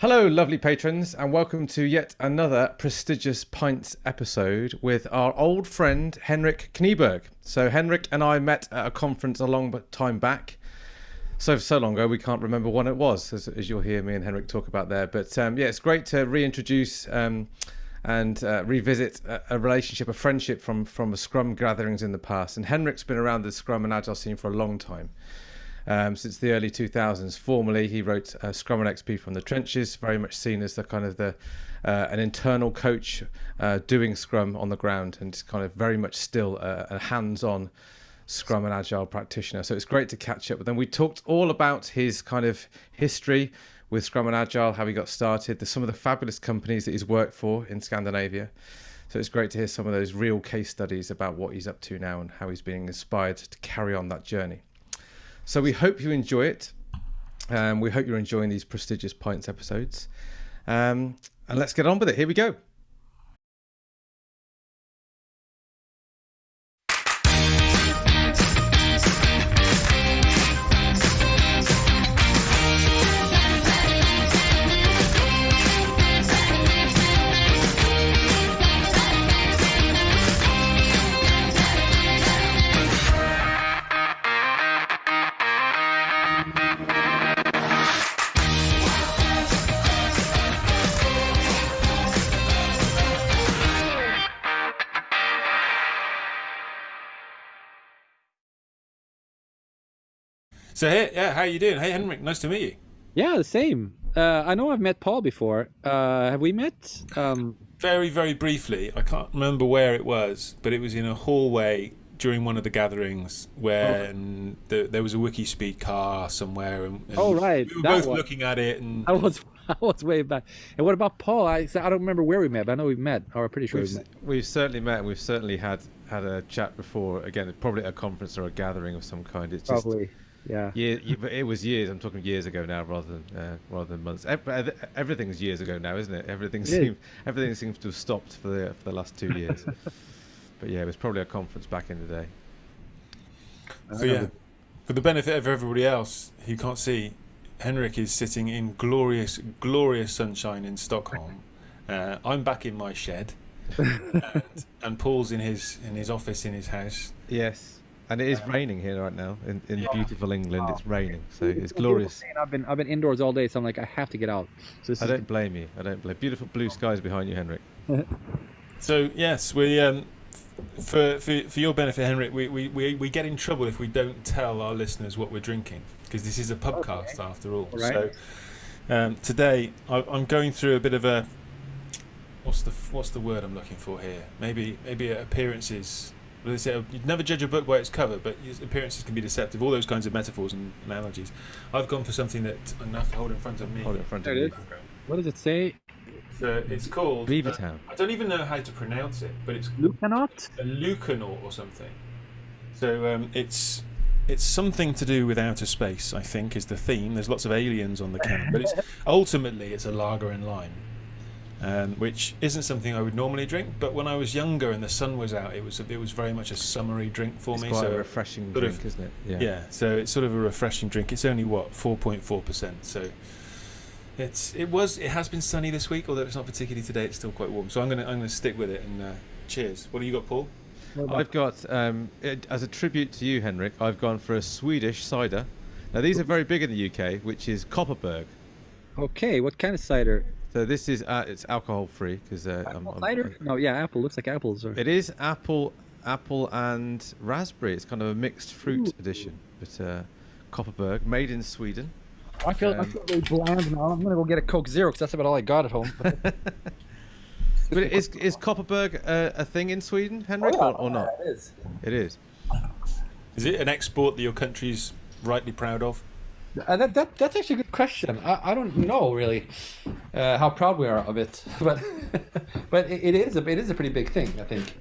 Hello, lovely patrons, and welcome to yet another prestigious Pints episode with our old friend Henrik Kniberg. So, Henrik and I met at a conference a long time back. So, so long ago, we can't remember when it was, as, as you'll hear me and Henrik talk about there. But um, yeah, it's great to reintroduce um, and uh, revisit a, a, relationship, a friendship from, from Scrum gatherings in the past. And Henrik's been around the Scrum and Agile scene for a long time um, since the early 2000s. Formerly, he wrote uh, Scrum and XP from the trenches, very much seen as the kind of the uh, an internal coach uh, doing Scrum on the ground, and kind of very much still a, a hands-on Scrum and Agile practitioner. So it's great to catch up with him. We talked all about his kind of history with Scrum and Agile, how he got started, the, some of the fabulous companies that he's worked for in Scandinavia. So it's great to hear some of those real case studies about what he's up to now and how he's being inspired to carry on that journey. So we hope you enjoy it. Um, we hope you're enjoying these prestigious Pints episodes. Um, and let's get on with it. Here we go. So hey, yeah, how you doing? Hey, Henrik, nice to meet you. Yeah, the same. Uh, I know I've met Paul before. Uh, have we met? Um... Very, very briefly. I can't remember where it was, but it was in a hallway during one of the gatherings when oh. the, there was a WikiSpeed car somewhere. And, and oh, right. We were that both one. looking at it. and I was I was way back. And what about Paul? I I don't remember where we met, but I know we've met, or I'm pretty sure we've, we've met. We've certainly met, and we've certainly had had a chat before. Again, probably at a conference or a gathering of some kind. It's just, probably yeah. Year, it was years. I'm talking years ago now, rather than uh, rather than months. Everything's years ago now, isn't it? Everything seems everything seems to have stopped for the for the last two years. but yeah, it was probably a conference back in the day. So yeah, for the benefit of everybody else who can't see, Henrik is sitting in glorious, glorious sunshine in Stockholm. Uh, I'm back in my shed, and, and Paul's in his in his office in his house. Yes. And it is raining here right now in, in yeah. beautiful England. It's raining, so it's glorious. I've been I've been indoors all day, so I'm like I have to get out. So I don't blame you. I don't blame. Beautiful blue skies behind you, Henrik. so yes, we um, for, for for your benefit, Henrik, we, we, we, we get in trouble if we don't tell our listeners what we're drinking because this is a pubcast okay. after all. Right. So um, today I, I'm going through a bit of a what's the what's the word I'm looking for here? Maybe maybe appearances they say you'd never judge a book by its cover, but appearances can be deceptive. All those kinds of metaphors and analogies. I've gone for something that I'm have to hold in front of me. Hold it in front of me. What does it say? So it's called Beavertown. Uh, I don't even know how to pronounce it, but it's Lucanaut. A Lucanaut or something. So um, it's it's something to do with outer space. I think is the theme. There's lots of aliens on the can, but it's ultimately it's a lager and lime um, which isn't something I would normally drink. But when I was younger and the sun was out, it was it was very much a summery drink for it's me. Quite so a refreshing drink, of, isn't it? Yeah. Yeah. So it's sort of a refreshing drink. It's only what four point four percent. So it's it was it has been sunny this week, although it's not particularly today. It's still quite warm. So I'm gonna I'm gonna stick with it and uh, cheers. What do you got, Paul? I've got um, it, as a tribute to you, Henrik. I've gone for a Swedish cider. Now these are very big in the UK, which is Kopparberg. Okay, what kind of cider? So this is uh, it's alcohol free because uh, apple I'm, cider. I'm, no, yeah, apple looks like apples. Or... It is apple, apple and raspberry. It's kind of a mixed fruit Ooh. edition, but uh, Kopparberg, made in Sweden. I feel um, I feel really bland now. I'm gonna go get a Coke Zero because that's about all I got at home. but is is Kopparberg a, a thing in Sweden, Henrik, oh, yeah, or, or, not? Yeah, it is. It is. Is it an export that your country's rightly proud of? Uh, that, that that's actually a good question. I, I don't know really uh, how proud we are of it, but but it, it is a it is a pretty big thing. I think.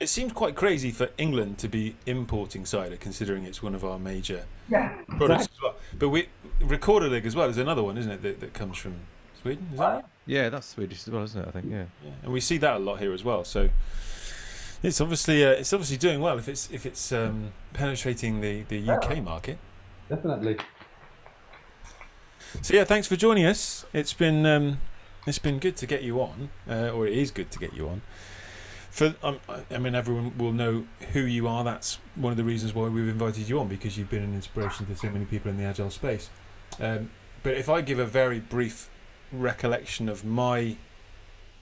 It seems quite crazy for England to be importing cider, considering it's one of our major yeah, products exactly. as well. But we Rekorderlig as well is another one, isn't it, that, that comes from Sweden? Is that right? Yeah, that's Swedish as well, isn't it? I think. Yeah. yeah. And we see that a lot here as well. So it's obviously uh, it's obviously doing well if it's if it's um, penetrating the the UK market. Definitely. So yeah, thanks for joining us. It's been um, it's been good to get you on, uh, or it is good to get you on. For um, I mean, everyone will know who you are. That's one of the reasons why we've invited you on because you've been an inspiration to so many people in the agile space. Um, but if I give a very brief recollection of my,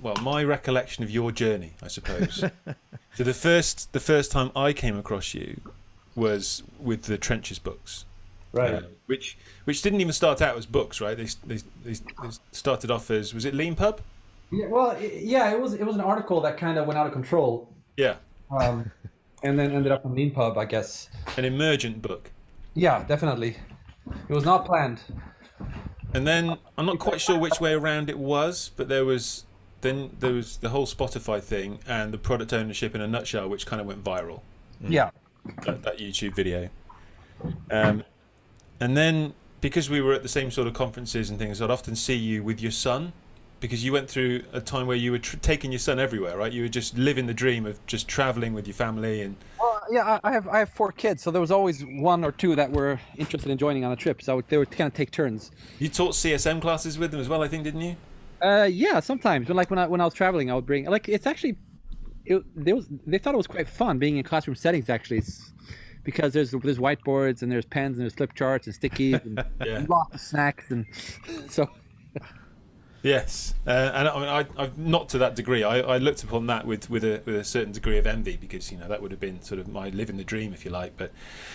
well, my recollection of your journey, I suppose. so the first the first time I came across you was with the Trenches books Right. uh, which which didn't even start out as books, right? They, they, they, they started off as was it Leanpub? Yeah, well, yeah, it was it was an article that kind of went out of control, Yeah, um, and then ended up on Leanpub, I guess. an emergent book. Yeah, definitely. It was not planned. And then I'm not quite sure which way around it was, but there was then there was the whole Spotify thing and the product ownership in a nutshell, which kind of went viral. Yeah. That, that YouTube video. Um, and then because we were at the same sort of conferences and things, I'd often see you with your son. Because you went through a time where you were tr- taking your son everywhere, right? You were just living the dream of just traveling with your family and Well, yeah, I I have I have four kids, so there was always one or two that were interested in joining on a trip. So they would kind of take turns. You taught CSM classes with them as well, I think, didn't you? Uh, yeah, sometimes. But like when I when I was traveling, I would bring like it's actually, it they was they thought it was quite fun being in classroom settings actually, it's, because there's there's whiteboards and there's pens and there's flip charts and stickies and Yeah. lots of snacks and so Yes, uh, and I mean, I, I not to that degree. I, I looked upon that with, with a with a certain degree of envy because you know that would have been sort of my living the dream, if you like. But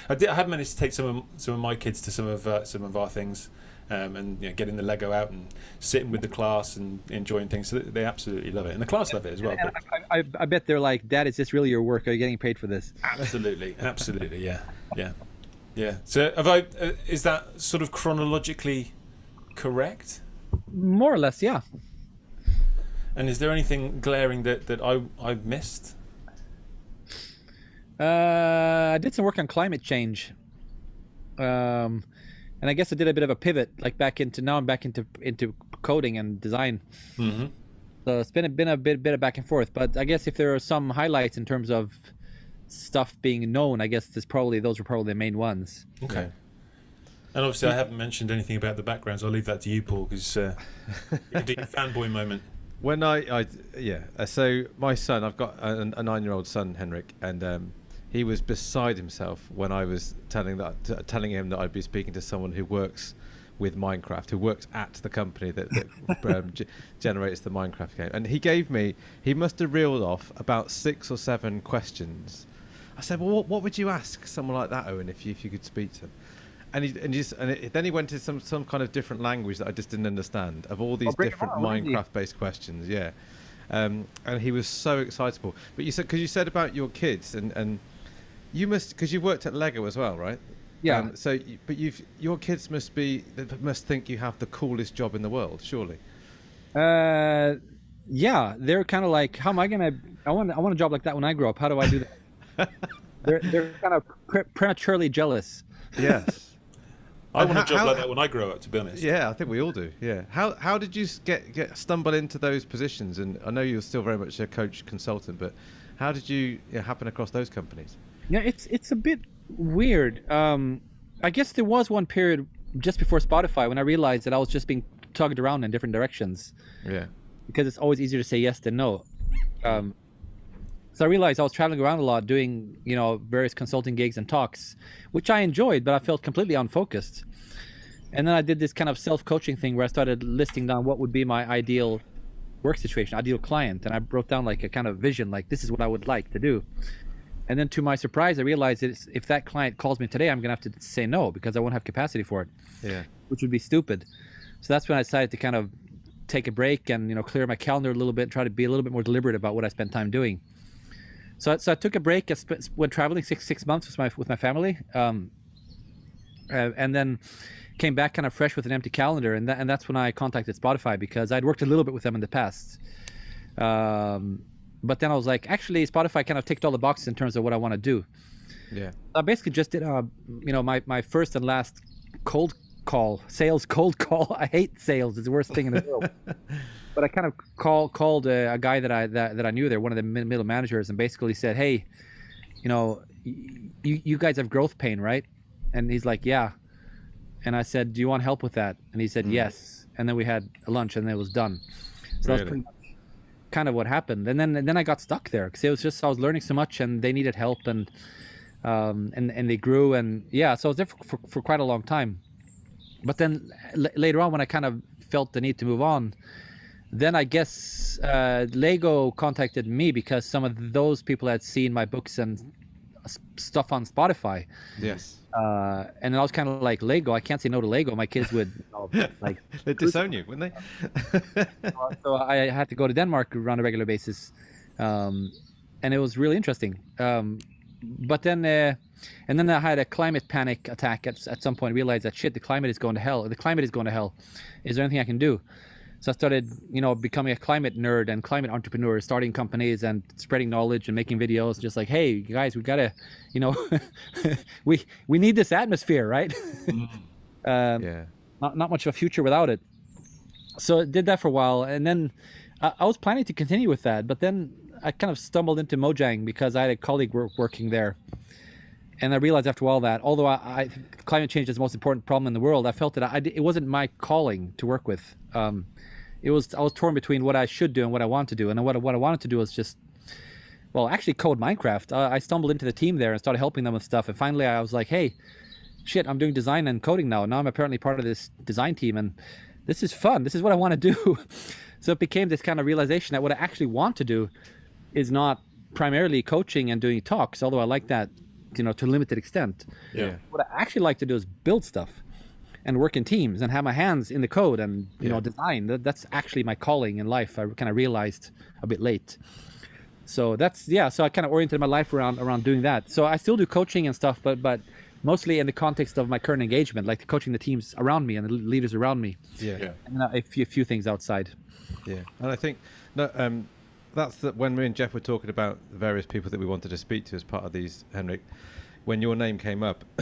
I did I have managed to take some of some of my kids to some of uh, some of our things, um, and you know, getting the Lego out and sitting with the class and enjoying things. So they absolutely love it, and the class love it as well. I, I, I bet they're like, Dad, is this really your work? Are you getting paid for this? absolutely, absolutely, yeah, yeah, yeah. So have I? Uh, is that sort of chronologically correct? More or less, yeah. And is there anything glaring that that I I've missed? Uh, I did some work on climate change. Um, and I guess I did a bit of a pivot, like back into now I'm back into into coding and design. Mm-hmm. So it's been a, been a bit bit of back and forth. But I guess if there are some highlights in terms of stuff being known, I guess there's probably those are probably the main ones. Okay. And obviously, I haven't mentioned anything about the backgrounds. I'll leave that to you, Paul, because uh, you can do your fanboy moment. When I, I yeah, so my son, I've got a, a nine-year-old son, Henrik, and um, he was beside himself when I was telling that, t- telling him that I'd be speaking to someone who works with Minecraft, who works at the company that, that um, g- generates the Minecraft game, and he gave me, he must have reeled off about six or seven questions. I said, well, what, what would you ask someone like that, Owen, if you if you could speak to him? And he and, he just, and it, then he went to some some kind of different language that I just didn't understand of all these bring different on. Minecraft based questions. Yeah, um, and he was so excitable. But you said because you said about your kids and and you must because you've worked at Lego as well, right? Yeah. Um, so, but you've your kids must be they must think you have the coolest job in the world, surely. Uh, yeah, they're kind of like, how am I gonna? I want I want a job like that when I grow up. How do I do that? they're they're kind of pre- prematurely jealous. Yes. I want a job how- like that when I grow up, to be honest. Yeah, I think we all do. Yeah. How how did you get get stumble into those positions? And I know you're still very much a coach consultant, but how did you yeah, happen across those companies? Yeah, it's it's a bit weird. Um, I guess there was one period just before Spotify when I realized that I was just being tugged around in different directions Yeah. because it's always easier to say yes than no. Um, so I realized I was traveling around a lot, doing you know various consulting gigs and talks, which I enjoyed, but I felt completely unfocused. And then I did this kind of self-coaching thing where I started listing down what would be my ideal work situation, ideal client, and I wrote down like a kind of vision, like this is what I would like to do. And then to my surprise, I realized that if that client calls me today, I'm gonna have to say no because I won't have capacity for it Yeah. which would be stupid. So that's when I decided to kind of take a break and you know clear my calendar a little bit, and try to be a little bit more deliberate about what I spend time doing. So, I- so I took a break. I spent, went traveling six six months with my with my family, um, uh, and then came back kind of fresh with an empty calendar, and that, and that's when I contacted Spotify because I'd worked a little bit with them in the past. Um, but then I was like, actually, Spotify kind of ticked all the boxes in terms of what I want to do. Yeah. I basically just did, uh, you know, my, my first and last cold call, sales cold call. I hate sales; it's the worst thing in the world. but I kind of call, called a, a guy that I that, that I knew there, one of the middle managers, and basically said, "Hey, you know, you you guys have growth pain, right?" And he's like, "Yeah." and I said, "Do you want help with that?" And he said, Mm. "Yes." And then we had lunch, and then it was done. So that's Really? pretty much kind of what happened. And then and then I got stuck there because it was just I was learning so much, and they needed help, and um, and and they grew, and yeah, so I was there for, for, for quite a long time. But then later on, when I kind of felt the need to move on, then I guess uh, Lego contacted me because some of those people had seen my books and stuff on Spotify. Yes. Uh, and then I was kind of like Lego. I can't say no to Lego. My kids would you know, like. They'd disown you, wouldn't they? So I had to go to Denmark on a regular basis, um, and it was really interesting. Um, but then, uh, and then I had a climate panic attack at, at some point. Realized that shit, the climate is going to hell. The climate is going to hell. Is there anything I can do? So I started, you know, becoming a climate nerd and climate entrepreneur, starting companies and spreading knowledge and making videos. Just like, hey, guys, we gotta, you know, we we need this atmosphere, right? um, yeah. not, not much of a future without it. So I did that for a while, and then I, I was planning to continue with that, but then I kind of stumbled into Mojang because I had a colleague wor- working there, and I realized after all that although I, I climate change is the most important problem in the world, I felt that I, it wasn't my calling to work with. Um, it was I was torn between what I should do and what I want to do, and what what I wanted to do was just well, actually code Minecraft. Uh, I stumbled into the team there and started helping them with stuff, and finally I was like, hey, shit, I'm doing design and coding now. Now I'm apparently part of this design team, and this is fun. This is what I want to do. so it became this kind of realization that what I actually want to do is not primarily coaching and doing talks, although I like that, you know, to a limited extent. Yeah. What I actually like to do is build stuff and work in teams and have my hands in the code and you know design. That, that's actually my calling in life. I kind of realized a bit late. So that's yeah. So I kind of oriented my life around around doing that. So I still do coaching and stuff, but but mostly in the context of my current engagement, like coaching the teams around me and the leaders around me, Yeah. Yeah. and a few, a few things outside. Yeah, and I think no, um, that's the, when me and Jeff were talking about the various people that we wanted to speak to as part of these, Henrik. When your name came up,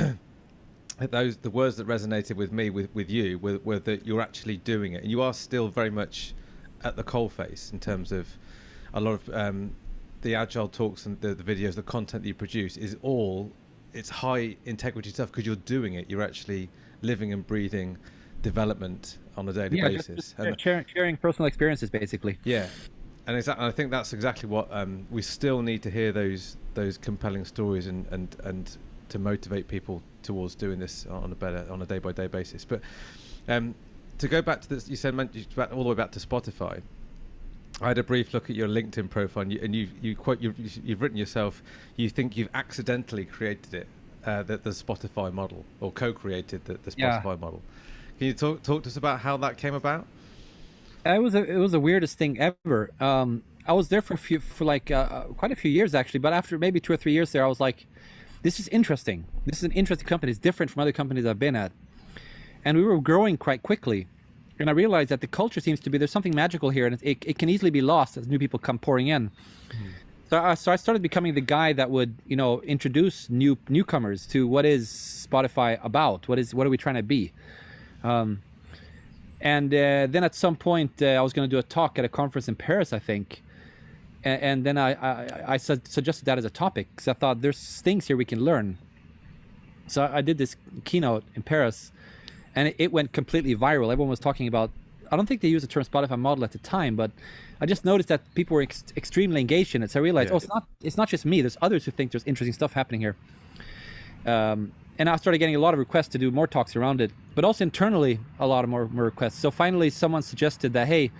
those the words that resonated with me with with you were, were that you're actually doing it, and you are still very much at the coalface in terms of a lot of um, the agile talks and the, the videos, the content that you produce is all it's high integrity stuff because you're doing it. You're actually living and breathing development on a daily Yeah, basis. just And- sharing, sharing personal experiences, basically. yeah, and exactly, I think that's exactly what um, we still need to hear those those compelling stories and, and and to motivate people towards doing this on a better on a day by day basis. But um, to go back to this, you said all the way back to Spotify. I had a brief look at your LinkedIn profile, and you and you, you quite you've, you've written yourself. You think you've accidentally created it, uh, the, the Spotify model, or co-created the, the Yeah. Spotify model. Can you talk talk to us about how that came about? It was a, it was the weirdest thing ever. Um, I was there for a few for like uh, quite a few years actually, but after maybe two or three years there, I was like, this is interesting. This is an interesting company. It's different from other companies I've been at, and we were growing quite quickly. And I realized that the culture seems to be there's something magical here, and it, it, can easily be lost as new people come pouring in. So I, so I started becoming the guy that would you know introduce new newcomers to what is Spotify about. What is what are we trying to be? Um, and uh, then at some point uh, I was going to do a talk at a conference in Paris, I think. And, and then I, I, I su- suggested that as a topic because I thought there's things here we can learn. So I did this keynote in Paris, and it, it went completely viral. Everyone was talking about. I don't think they used the term Spotify model at the time, but I just noticed that people were ex- extremely engaged in it. So I realized, Yeah. oh, it's not it's not just me. There's others who think there's interesting stuff happening here. Um, and I started getting a lot of requests to do more talks around it, but also internally a lot of more, more requests. So finally, someone suggested that hey,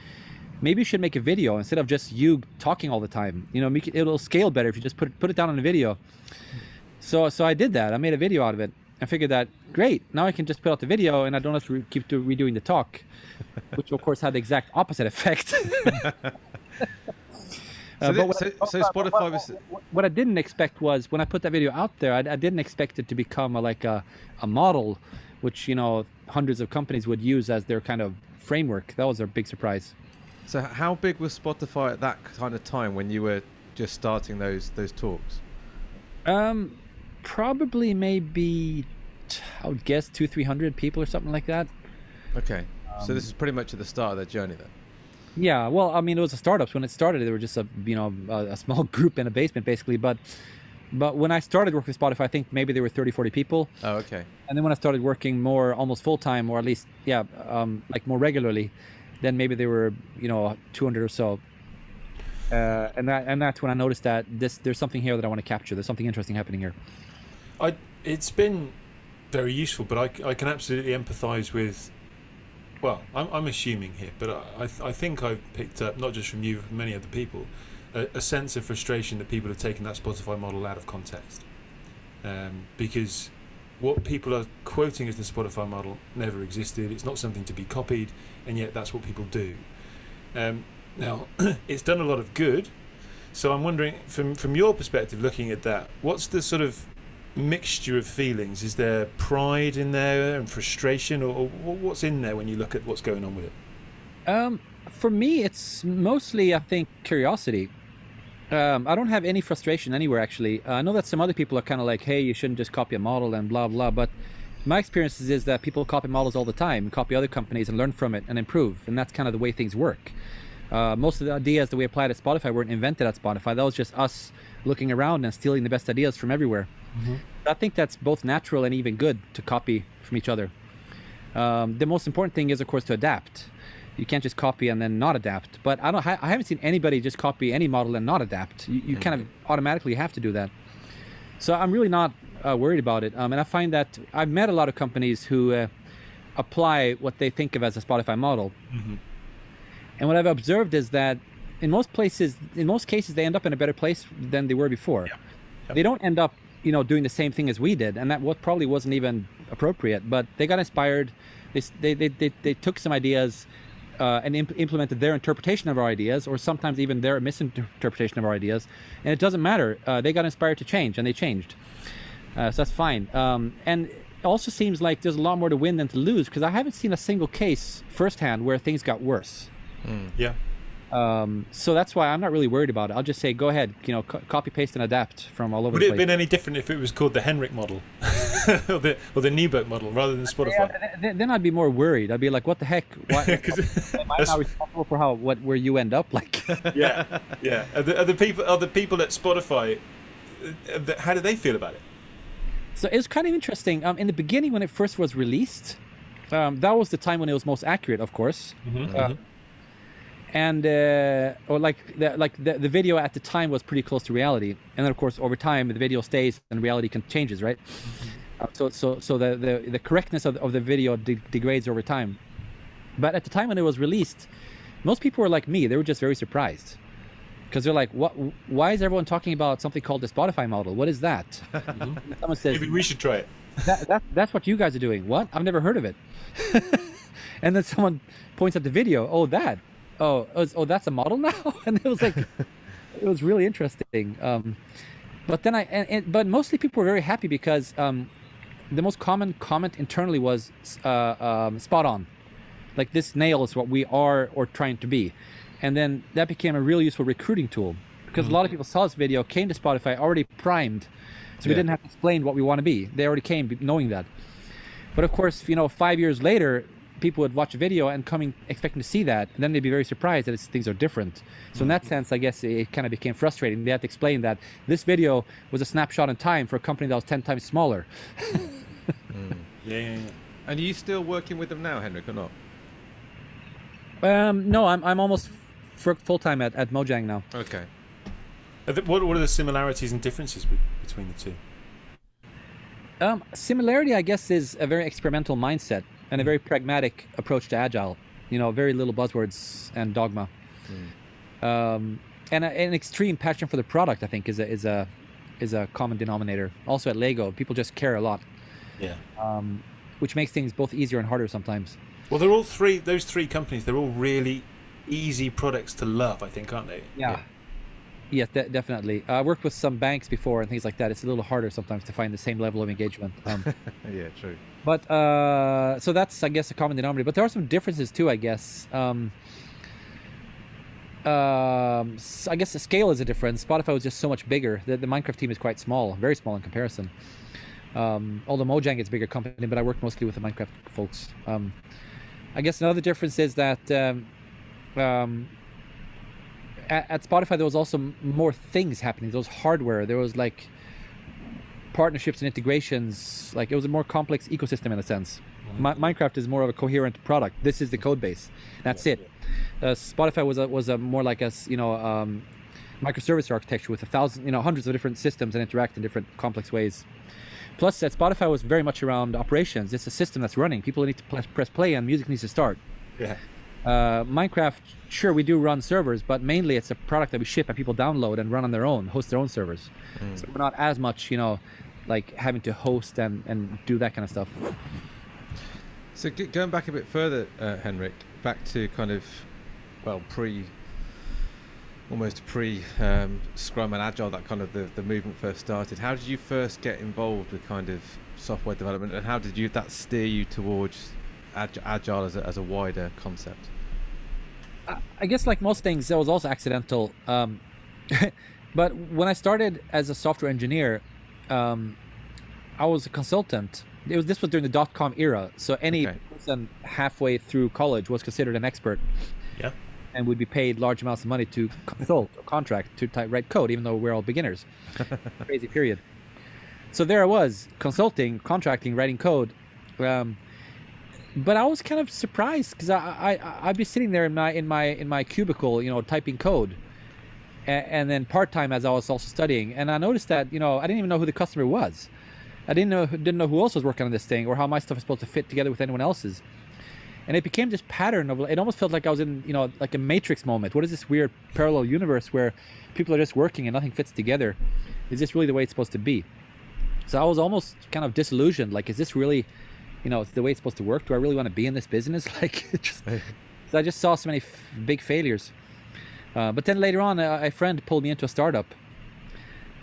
maybe you should make a video instead of just you talking all the time. You know, it'll scale better if you just put it, put it down on a video. So so I did that. I made a video out of it. I figured that great. Now I can just put out the video and I don't have to re- keep do, redoing the talk, which of course had the exact opposite effect. So, Uh, so, I- so what- Spotify what- was what I didn't expect was when I put that video out there, I, I didn't expect it to become a, like a, a model, which you know hundreds of companies would use as their kind of framework. That was a big surprise. So how big was Spotify at that kind of time when you were just starting those those talks? Um, probably maybe I would guess two three hundred people or something like that. Okay, so this is pretty much at the start of their journey then. Yeah, well, I mean, it was a startup. When it started, they were just a you know a, a small group in a basement, basically. But But when I started working with Spotify, I think maybe there were 30, 40 people. Oh, okay. And then when I started working more, almost full time, or at least, yeah, um, like more regularly, then maybe they were, you know, 200 or so. Uh, and that and that's when I noticed that this there's something here that I want to capture. There's something interesting happening here. I it's been very useful, but I, I can absolutely empathise with. Well, I'm, I'm assuming here, but I, I, think I've picked up not just from you, from many other people, a, a sense of frustration that people have taken that Spotify model out of context, um, because what people are quoting as the Spotify model never existed. It's not something to be copied, and yet that's what people do. Um, now, it's done a lot of good. So I'm wondering, from from your perspective, looking at that, what's the sort of mixture of feelings? Is there pride in there and frustration, or, or what's in there when you look at what's going on with it? Um, for me, it's mostly, I think, curiosity. Um, I don't have any frustration anywhere, actually. Uh, I know that some other people are kind of like, hey, you shouldn't just copy a model and blah, blah. But my experience is that people copy models all the time, copy other companies and learn from it and improve. And that's kind of the way things work. Uh, most of the ideas that we applied at Spotify weren't invented at Spotify. That was just us looking around and stealing the best ideas from everywhere. Mm-hmm. I think that's both natural and even good to copy from each other. Um, the most important thing is, of course, to adapt. You can't just copy and then not adapt. But I don't. I haven't seen anybody just copy any model and not adapt. You, you mm-hmm. kind of automatically have to do that. So I'm really not uh, worried about it. Um, and I find that I've met a lot of companies who uh, apply what they think of as a Spotify model. Mm-hmm and what I've observed is that in most places, in most cases, they end up in a better place than they were before. Yeah. Yep. They don't end up, you know, doing the same thing as we did, and that what probably wasn't even appropriate. But they got inspired. They they they they, they took some ideas. Uh, and imp- implemented their interpretation of our ideas, or sometimes even their misinterpretation of our ideas, and it doesn't matter. Uh, they got inspired to change, and they changed. Uh, so that's fine. Um, and it also seems like there's a lot more to win than to lose because I haven't seen a single case firsthand where things got worse. Mm. Yeah. Um, so that's why I'm not really worried about it. I'll just say, go ahead, you know, co- copy, paste, and adapt from all over. The world. Would it have been any different if it was called the Henrik model or the or the Kniberg model rather than Spotify? Yeah, then I'd be more worried. I'd be like, what the heck? Why, am I not responsible for how what where you end up? Like, yeah, yeah. Are the, are the people are the people at Spotify? Uh, how do they feel about it? So it was kind of interesting. Um, in the beginning, when it first was released, um, that was the time when it was most accurate, of course. Mm-hmm. Uh, mm-hmm and uh, or like the, like the, the video at the time was pretty close to reality. And then of course over time the video stays and reality can changes right? Mm-hmm. uh, so so so the the, the correctness of, of the video de- degrades over time. But at the time when it was released most people were like me. They were just very surprised. Because they're like what why is everyone talking about something called the spotify model? What is that? Mm-hmm. someone says maybe we should try it. That, that, that's what you guys are doing. What? I've never heard of it. And then someone points at the video oh that oh, was, oh, that's a model now, and it was like, it was really interesting. Um, but then I, and, and, but mostly people were very happy because um, the most common comment internally was uh, um, spot on, like this nail is what we are or trying to be, and then that became a really useful recruiting tool because mm-hmm. a lot of people saw this video, came to Spotify already primed, so we didn't have to explain what we want to be. They already came knowing that. But of course, you know, five years later, people would watch a video and coming expecting to see that, and then they'd be very surprised that things are different. So in that sense, I guess it kind of became frustrating. They had to explain that this video was a snapshot in time for a company that was ten times smaller. mm. yeah, yeah, yeah. And are you still working with them now, Henrik, or not? Um, no, I'm I'm almost full time at, at Mojang now. Okay. What what are the similarities and differences between the two? Um, similarity, I guess, is a very experimental mindset and a very pragmatic approach to agile. You know, very little buzzwords and dogma. Mm. Um, and a, an extreme passion for the product, I think, is a is a is a common denominator. Also at Lego, people just care a lot. Yeah. Um, which makes things both easier and harder sometimes. Well, they're all three. Those three companies, they're all really easy products to love. I think, aren't they? Yeah. Yeah. Yes, de- definitely. I worked with some banks before and things like that. It's a little harder sometimes to find the same level of engagement. Um, yeah, true. But uh, so that's, I guess, a common denominator. But there are some differences too, I guess. Um, um, I guess the scale is a difference. Spotify was just so much bigger. The, the Minecraft team is quite small, very small in comparison. Um, although Mojang is a bigger company, but I work mostly with the Minecraft folks. Um, I guess another difference is that um, um, at, at, Spotify there was also more things happening. There was hardware. There was like partnerships and integrations. Like it was a more complex ecosystem in a sense. Mi- Minecraft is more of a coherent product. This is the code base. That's it. Uh, Spotify was a, was a more like a you know um, microservice architecture with a thousand you know hundreds of different systems and interact in different complex ways. Plus, at Spotify was very much around operations. It's a system that's running. People need to press, press play and music needs to start. Yeah. Uh, Minecraft, sure, we do run servers, but mainly it's a product that we ship and people download and run on their own, host their own servers. So we're not as much, you know, like having to host and, and do that kind of stuff. So g- going back a bit further, uh, Henrik, back to kind of, well, pre, almost pre um, Scrum and Agile, that kind of the, the movement first started. How did you first get involved with kind of software development, and how did you that steer you towards Agile as a, as a wider concept? I- I guess like most things, that was also accidental. Um, but when I started as a software engineer, um, I was a consultant. It was this was during the dot com era, so any Okay. person halfway through college was considered an expert Yeah. and would be paid large amounts of money to consult or contract to type, write code, even though we're all beginners. Crazy period. So there I was, consulting, contracting, writing code. Um, but I was kind of surprised because I, I I'd be sitting there in my in my in my cubicle, you know, typing code, and, and then part time as I was also studying, and I noticed that you know I didn't even know who the customer was. I didn't know didn't know who else was working on this thing or how my stuff was supposed to fit together with anyone else's. And it became this pattern of it almost felt like I was in you know like a matrix moment. What is this weird parallel universe where people are just working and nothing fits together? Is this really the way it's supposed to be? So I was almost kind of disillusioned. Like, is this really, you know, it's the way it's supposed to work? Do I really want to be in this business? Like, just, I just saw so many f- big failures. Uh, but then later on, a, a friend pulled me into a startup,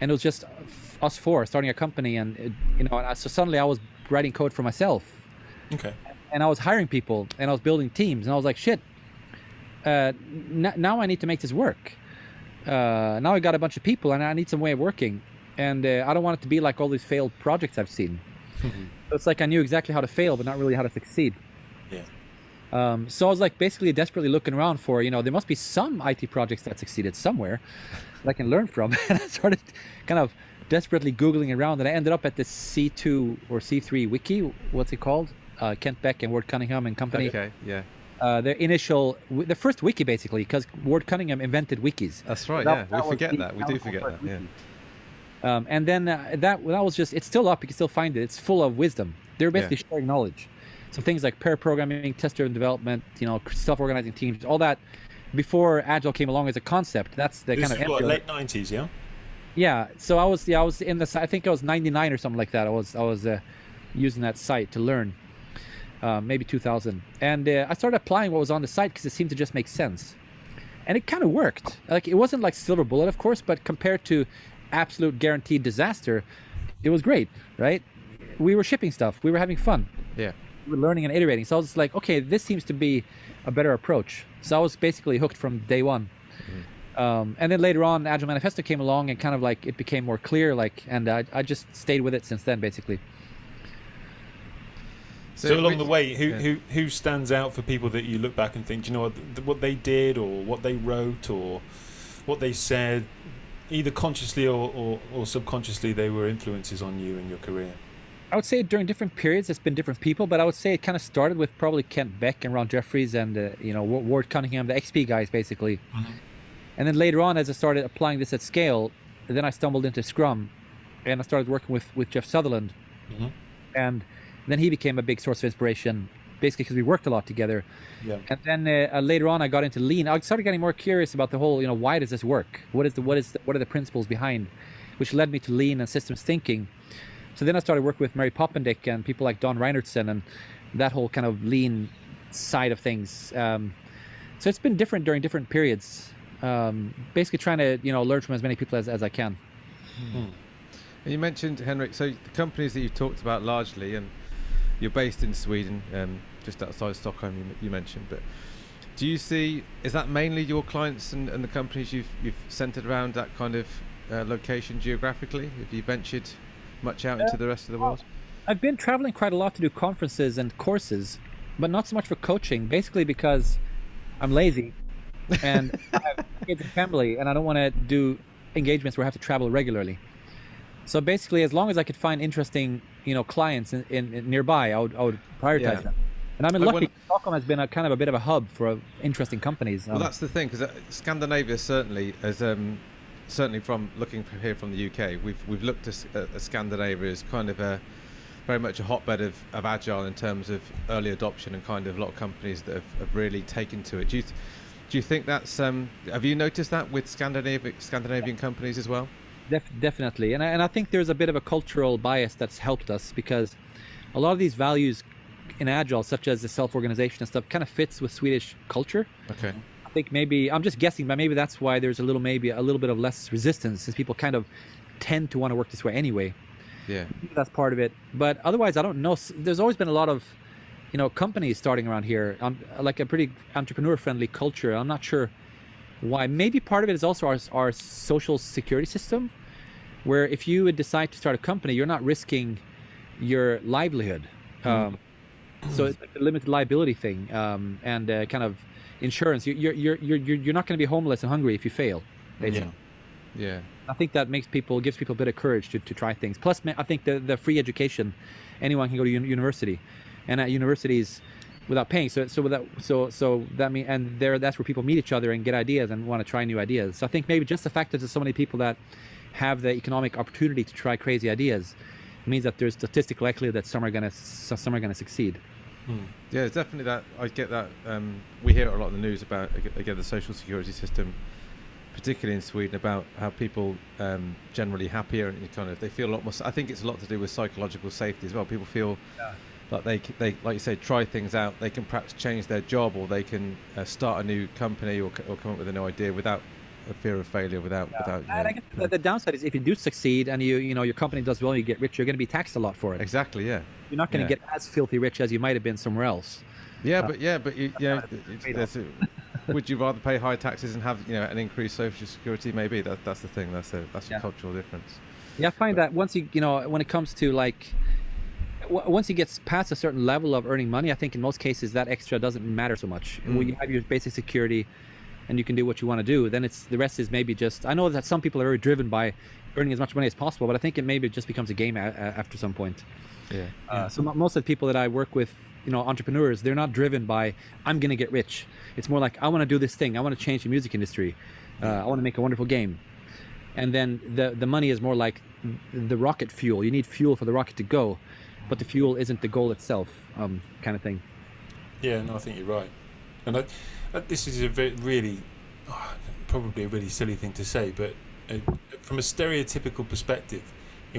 and it was just f- us four starting a company, and it, you know, and I, so suddenly I was writing code for myself, Okay. and I was hiring people, and I was building teams, and I was like, shit. Uh, n- now I need to make this work. Uh, now I got a bunch of people, and I need some way of working, and uh, I don't want it to be like all these failed projects I've seen. So it's like I knew exactly how to fail, but not really how to succeed. Yeah. Um, so I was like basically desperately looking around for, you know, there must be some IT projects that succeeded somewhere that I can learn from. And I started kind of desperately Googling around and I ended up at this C2 or C3 wiki. What's it called? Uh, Kent Beck and Ward Cunningham and company. Okay, yeah, Uh, their initial, the first wiki basically, because Ward Cunningham invented wikis. that's right. That- yeah, that we forget that. We do forget that. Yeah. wiki. Um, and then uh, that that was just it's still up. You can still find it. It's full of wisdom. They're basically sharing knowledge. So things like pair programming, test-driven development, you know, self-organizing teams, all that. Before Agile came along as a concept, that's the This kind of what, late nineties, yeah. yeah. So I was yeah I was in the I think I was 99 or something like that. I was I was uh, using that site to learn. Uh, maybe 2000, and uh, I started applying what was on the site because it seemed to just make sense, and it kind of worked. Like it wasn't like silver bullet, of course, but compared to absolute guaranteed disaster, it was great, right? We were shipping stuff, we were having fun, Yeah. we were learning and iterating. So I was like, okay, this seems to be a better approach. So I was basically hooked from day one. Um, and then later on, Agile Manifesto came along and kind of like it became more clear, like, and I, I just stayed with it since then, basically. So, along the way, who, yeah. who who stands out for people that you look back and think, do you know what, what they did or what they wrote or what they said, either consciously or, or, or subconsciously, they were influences on you in your career. I would say during different periods, it's been different people, but I would say it kind of started with probably Kent Beck and Ron Jeffries and uh, you know Ward Cunningham, the XP guys, basically. And then later on, as I started applying this at scale, then I stumbled into Scrum, and I started working with with Jeff Sutherland, Mhm. and then he became a big source of inspiration, basically because we worked a lot together. Yeah. And then uh, uh, later on, I got into Lean. I started getting more curious about the whole, you know, why does this work? What is the what is the, what are the principles behind, which led me to Lean and systems thinking. So then I started working with Mary Poppendieck and people like Don Reinertsen and that whole kind of Lean side of things. Um, so it's been different during different periods. Um, basically, trying to you know learn from as many people as, as I can. And you mentioned Henrik. So the companies that you've talked about largely, and you're based in Sweden, um, just outside Stockholm. You, you mentioned, but do you see is that mainly your clients and, and the companies you've you've centered around that kind of uh, location geographically? Have you ventured much out into the rest of the world? I've been traveling quite a lot to do conferences and courses, but not so much for coaching. Basically, because I'm lazy and I have kids and family, and I don't want to do engagements where I have to travel regularly. So basically, as long as I could find interesting, you know, clients in, in, in nearby, I would, I would prioritize Yeah. them. And I'm Like lucky. when- Stockholm has been a kind of a bit of a hub for uh, interesting companies. Well, Um, that's the thing because Scandinavia certainly, as um, certainly from looking from here from the UK, we've we've looked at, at at Scandinavia as kind of a very much a hotbed of, of agile in terms of early adoption and kind of a lot of companies that have, have really taken to it. Do you th- do you think that's um, have you noticed that with Scandinavian Scandinavian companies as well? Def- definitely, and I, and I think there's a bit of a cultural bias that's helped us because a lot of these values in agile, such as the self-organization and stuff, kind of fits with Swedish culture. Okay. I think maybe I'm just guessing, but maybe that's why there's a little maybe a little bit of less resistance, since people kind of tend to want to work this way anyway. Yeah. That's part of it. But otherwise, I don't know. There's always been a lot of, you know, companies starting around here, um, like a pretty entrepreneur-friendly culture. I'm not sure why. Maybe part of it is also our our social security system, where if you would decide to start a company, you're not risking your livelihood. Um, so it's like a limited liability thing, um, and uh, kind of insurance. You- You're you're you're you're you're not going to be homeless and hungry if you fail. Basically. Yeah. Yeah. I think that makes people gives people a bit of courage to, to try things. Plus, I think the the free education, anyone can go to university, and at universities, without paying. So so without so so that mean and there that's where people meet each other and get ideas and want to try new ideas. So I think maybe just the fact that there's so many people that have the economic opportunity to try crazy ideas means that there's statistical likelihood that some are gonna some are gonna succeed. Yeah, it's definitely that. I get that. Um, we hear a lot in the news about again the social security system, particularly in Sweden, about how people um, generally happier and kind of they feel a lot more. I think it's a lot to do with psychological safety as well. People feel like they they like you say try things out. They can perhaps change their job or they can uh, start a new company or, or come up with a new idea without a fear of failure. Without without. you And I know, guess the, the downside is if you do succeed and you you know your company does well, and you get rich, you're going to be taxed a lot for it. exactly. Yeah. You're not going to Yeah. get as filthy rich as you might have been somewhere else. Yeah, Uh, but yeah, but you, you know, not a it's- a- would you rather pay high taxes and have you know an increased social security? Maybe that that's the thing. That's a that's a cultural difference. Yeah, I find that once you you know when it comes to like once he gets past a certain level of earning money, I think in most cases that extra doesn't matter so much. When Mm. you have your basic security and you can do what you want to do, then it's the rest is maybe just. I know that some people are very driven by earning as much money as possible, but I think it maybe just becomes a game a- after some point. Yeah. Uh, so most of the people that I work with, you know, entrepreneurs, they're not driven by I'm gonna get rich. It's more like I want to do this thing. I want to change the music industry. Uh, I want to make a wonderful game. And then the the money is more like the rocket fuel. You need fuel for the rocket to go, but the fuel isn't the goal itself, um, kind of thing. Yeah, no, I think you're right. And I, this is a very, really, oh, probably a really silly thing to say, but uh, from a stereotypical perspective,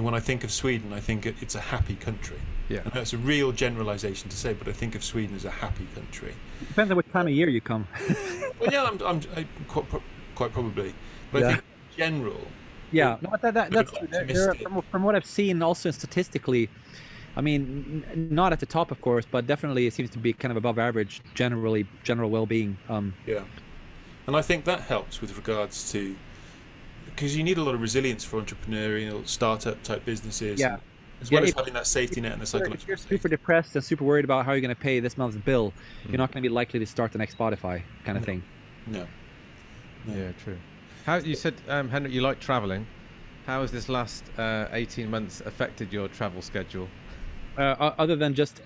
know, when I think of Sweden, I think it's a happy country. Yeah. And that's a real generalisation to say, but I think of Sweden as a happy country. Depends on what time of year you come. Well, yeah, I'm, I'm, I, quite, quite probably. But I think in general, Yeah, no, that, that, that's of there- there are- from, from what I've seen, also statistically. I mean, n- not at the top, of course, but definitely it seems to be kind of above average generally, general well-being. Um, Yeah, and I think that helps with regards to because you need a lot of resilience for entrepreneurial startup type businesses. Yeah. and as Yeah, well as if- having that safety net and the If you're- if you're safety. super depressed and super worried about how you're going to pay this month's bill, you're not going to be likely to start the next Spotify kind of No. thing. No. No. Yeah, true. How you said, um, Henrik, you like traveling. How has this last uh, 18 months affected your travel schedule? Uh, other than just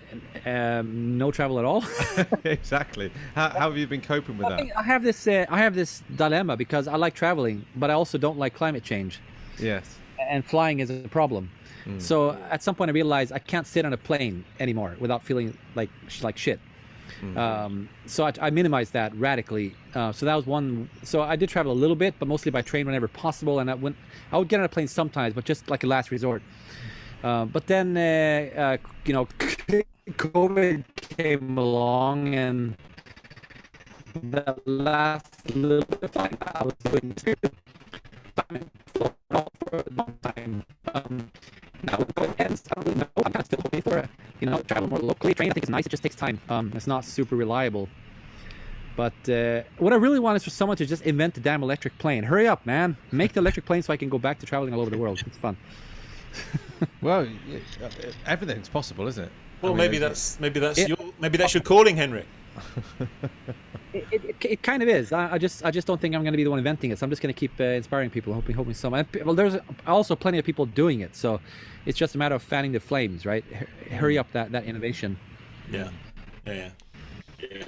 um, no travel at all. exactly. How, how have you been coping with I, that? I have this. Uh, I have this dilemma because I like traveling, but I also don't like climate change, Yes. and flying is a problem. Mm. So at some point, I realized I can't sit on a plane anymore without feeling like like shit. Mm. Um, so I, I minimized that radically. Uh, so that was one. So I did travel a little bit, but mostly by train whenever possible. And I went, I would get on a plane sometimes, but just like a last resort. Uh, but then, uh, uh, you know, COVID came along, and the last little bit of flying I was doing time for a long time. Um, now with COVID ends, I don't really know. I'm kind of still hoping for a, you know, travel more locally. Train, I think, is nice. It just takes time. Um, it's not super reliable. But uh, what I really want is for someone to just invent the damn electric plane. Hurry up, man! Make the electric plane so I can go back to traveling all over the world. It's fun. Well, y- uh, everything's possible, isn't it? I Well, mean, maybe it's- that's maybe that's Yeah. your maybe that's your calling, Henrik. it, it, it, kind of is. I, I, just I just don't think I'm going to be the one inventing it. So I'm just going to keep uh, inspiring people, hoping hoping some. well, there's also plenty of people doing it, so it's just a matter of fanning the flames, right? H- hurry up that that innovation. Yeah, yeah. yeah.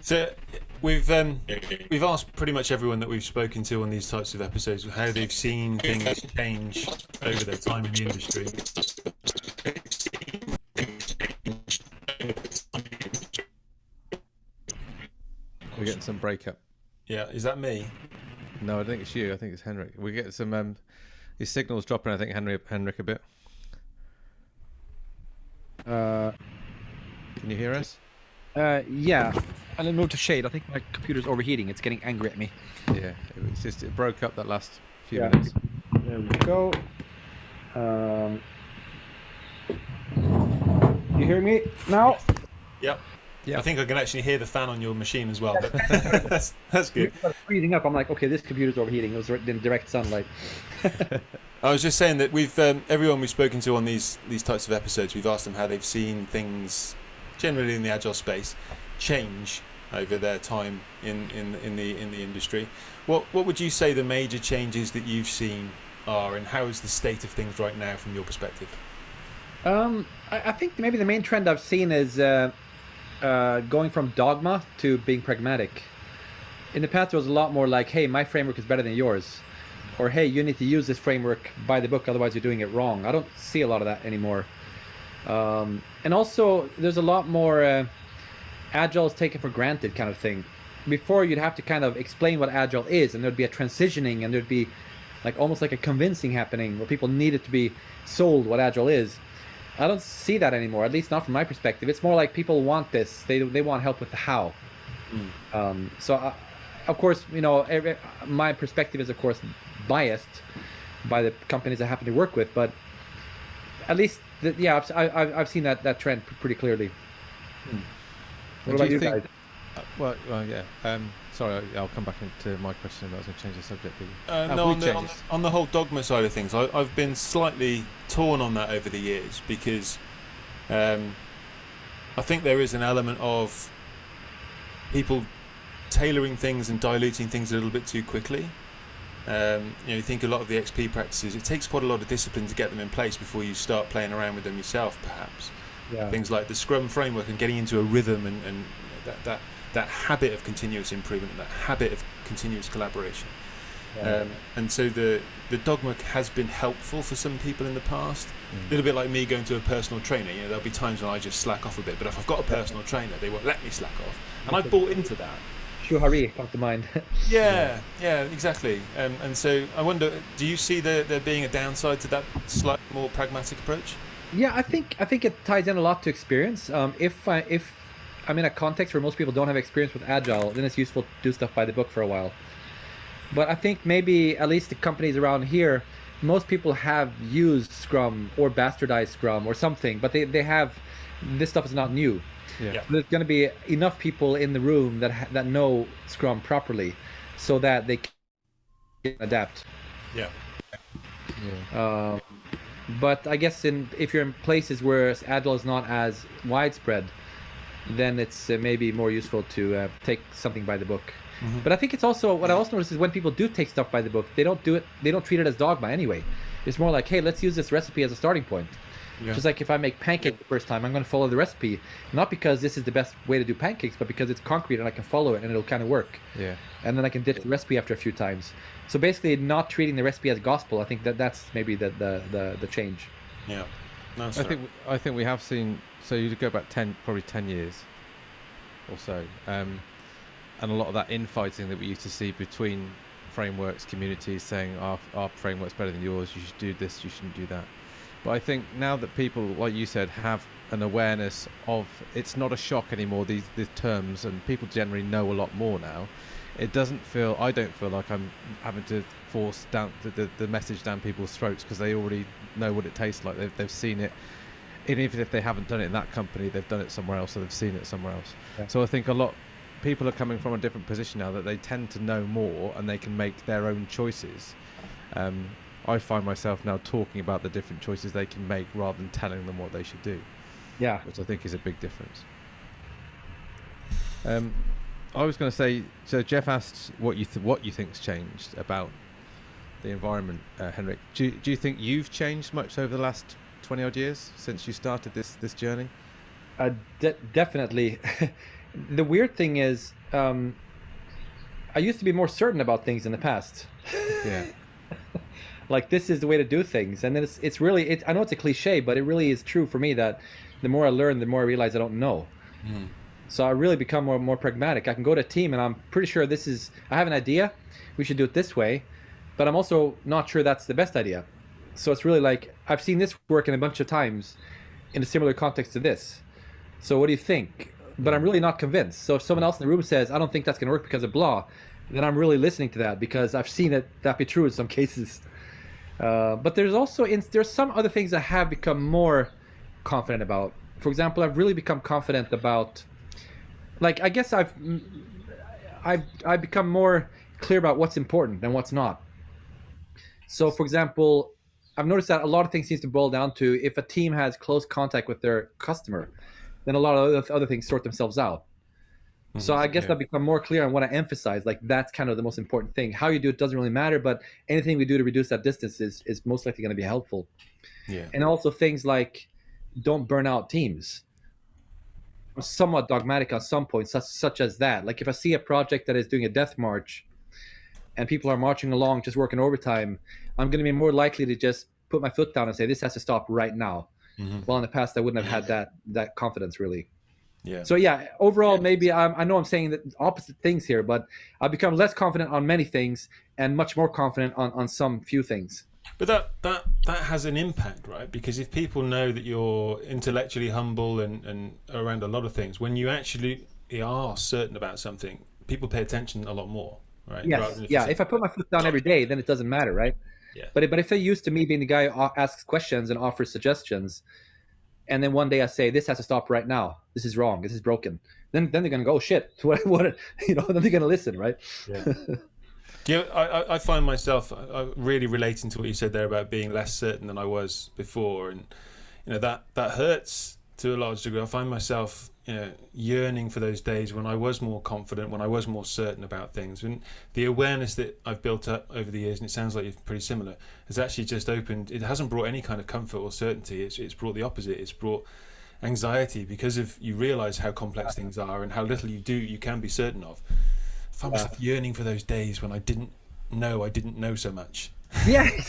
So we've um, we've asked pretty much everyone that we've spoken to on these types of episodes how they've seen things change over their time in the industry. We're getting some breakup. Yeah, is that me? No, I think it's you. I think it's Henrik. We get some. Um, his signal's dropping. I think Henry, Henrik a bit. Uh, Can you hear us? Uh, yeah. And then move to shade. I think my computer's overheating. It's getting angry at me. Yeah, it just it broke up that last few yeah. minutes. There we go. Um, you hear me now? Yep. Yeah. I think I can actually hear the fan on your machine as well. But that's that's good. Freezing up. I'm like, okay, this computer's overheating. It was in direct sunlight. I was just saying that we've um, everyone we've spoken to on these these types of episodes, we've asked them how they've seen things generally in the agile space change over their time in, in, in the in the industry. What what would you say the major changes that you've seen are, and how is the state of things right now from your perspective? Um, I, I think maybe the main trend I've seen is uh, uh, going from dogma to being pragmatic. In the past, there was a lot more like, "Hey, my framework is better than yours," or "Hey, you need to use this framework by the book, otherwise you're doing it wrong." I don't see a lot of that anymore. Um, and also, there's a lot more. Uh, agile is taken for granted kind of thing. Before you'd have to kind of explain what agile is, and there'd be a transitioning, and there'd be like almost like a convincing happening where people needed to be sold what agile is. I don't see that anymore, at least not from my perspective. It's more like people want this; they they want help with the how. Mm. Um, so, I, uh, of course, you know, every, my perspective is of course biased by the companies I happen to work with, but at least, the, yeah, I've, I've, I've seen that that trend pretty clearly. Mm. What about you, think, uh, well, well, yeah. Um, sorry, I'll come back into my question. But I was going to change the subject. Uh, no, on the, on, on the, whole dogma side of things, I, have been slightly torn on that over the years because um, I think there is an element of people tailoring things and diluting things a little bit too quickly. Um, you know, you think a lot of the XP practices, it takes quite a lot of discipline to get them in place before you start playing around with them yourself, perhaps yeah. things like the Scrum framework and getting into a rhythm and, and that, that that habit of continuous improvement, and that habit of continuous collaboration. Yeah. Um, and so the the dogma has been helpful for some people in the past. Mm. A little bit like me going to a personal trainer. You know, there'll be times when I just slack off a bit, but if I've got a personal trainer, they won't let me slack off, and I bought into that. Shuhari comes to mind. yeah, yeah, exactly. Um, and so I wonder, do you see there there being a downside to that slightly more pragmatic approach? Yeah, I think I think it ties in a lot to experience. Um, if I, if I'm in a context where most people don't have experience with agile, then it's useful to do stuff by the book for a while. But I think maybe at least the companies around here, most people have used Scrum or bastardized Scrum or something, but they, they have this stuff is not new. Yeah. So there's going to be enough people in the room that that know Scrum properly, so that they can adapt. Yeah. yeah. Um, but I guess in if you're in places where agile is not as widespread, then it's uh, maybe more useful to uh, take something by the book. Mm-hmm. But I think it's also what I also notice is when people do take stuff by the book, they don't do it. They don't treat it as dogma anyway. It's more like, hey, let's use this recipe as a starting point. Yeah. Just like if I make pancakes the first time, I'm going to follow the recipe, not because this is the best way to do pancakes, but because it's concrete and I can follow it and it'll kind of work. Yeah. And then I can ditch the recipe after a few times. So basically, not treating the recipe as gospel. I think that that's maybe the the the, the change. Yeah. No, I think I think we have seen. So you go back ten, probably ten years, or so, um, and a lot of that infighting that we used to see between frameworks, communities saying our our framework's better than yours. You should do this. You shouldn't do that. But I think now that people, like you said, have an awareness of it's not a shock anymore. These these terms and people generally know a lot more now it doesn't feel I don't feel like I'm having to force down the, the, the message down people's throats because they already know what it tastes like they've, they've seen it and even if they haven't done it in that company they've done it somewhere else or they've seen it somewhere else yeah. so I think a lot people are coming from a different position now that they tend to know more and they can make their own choices um, I find myself now talking about the different choices they can make rather than telling them what they should do yeah which I think is a big difference Um, I was going to say. So Jeff asked what you th- what you think's changed about the environment, uh, Henrik. Do you, do you think you've changed much over the last twenty odd years since you started this this journey? Uh, de- definitely. the weird thing is, um, I used to be more certain about things in the past. Yeah. like this is the way to do things, and then it's it's really it. I know it's a cliche, but it really is true for me that the more I learn, the more I realize I don't know. Hmm. So I really become more more pragmatic. I can go to a team, and I'm pretty sure this is. I have an idea. We should do it this way, but I'm also not sure that's the best idea. So it's really like I've seen this work in a bunch of times in a similar context to this. So what do you think? But I'm really not convinced. So if someone else in the room says, I don't think that's going to work because of blah, then I'm really listening to that because I've seen it that be true in some cases. Uh, but there's also in, there's some other things I have become more confident about. For example, I've really become confident about, like I guess I've I've I've become more clear about what's important and what's not. So, for example, I've noticed that a lot of things seems to boil down to if a team has close contact with their customer, then a lot of other, other things sort themselves out. So I guess yeah. I've become more clear on what I emphasize. Like that's kind of the most important thing. How you do it doesn't really matter, but anything we do to reduce that distance is, is most likely going to be helpful. Yeah. And also things like don't burn out teams. I'm somewhat dogmatic on some points, such, such as that. Like if I see a project that is doing a death march and people are marching along just working overtime, I'm going to be more likely to just put my foot down and say this has to stop right now. Mhm. Well, in the past, I wouldn't have had that that confidence really. Yeah. So yeah, overall, maybe I'm, I know I'm saying that opposite things here, but I've become less confident on many things and much more confident on, on some few things. But that that that has an impact, right? Because if people know that you're intellectually humble and and around a lot of things, when you actually are certain about something, people pay attention a lot more, right? Yes, than yeah. If I put my foot down every day, then it doesn't matter, right? Yeah. But but if they're used to me being the guy who asks questions and offers suggestions, and then one day I say this has to stop right now. This is wrong. This is broken. Then then they're gonna go oh, shit. What what you know? Then they're gonna listen, right? Do you, I, I- I find myself uh, really relating to what you said there about being less certain than I was before, and you know that that hurts to a large degree. I find myself you know yearning for those days when I was more confident, when I was more certain about things, and the awareness that I've built up over the years, and it sounds like you're pretty similar, has actually just opened. It hasn't brought any kind of comfort or certainty. It's it's brought the opposite. It's brought anxiety because of you realize how complex things are and how little you do you can be certain of. I find myself yearning for those days when I didn't know I didn't know so much. yeah.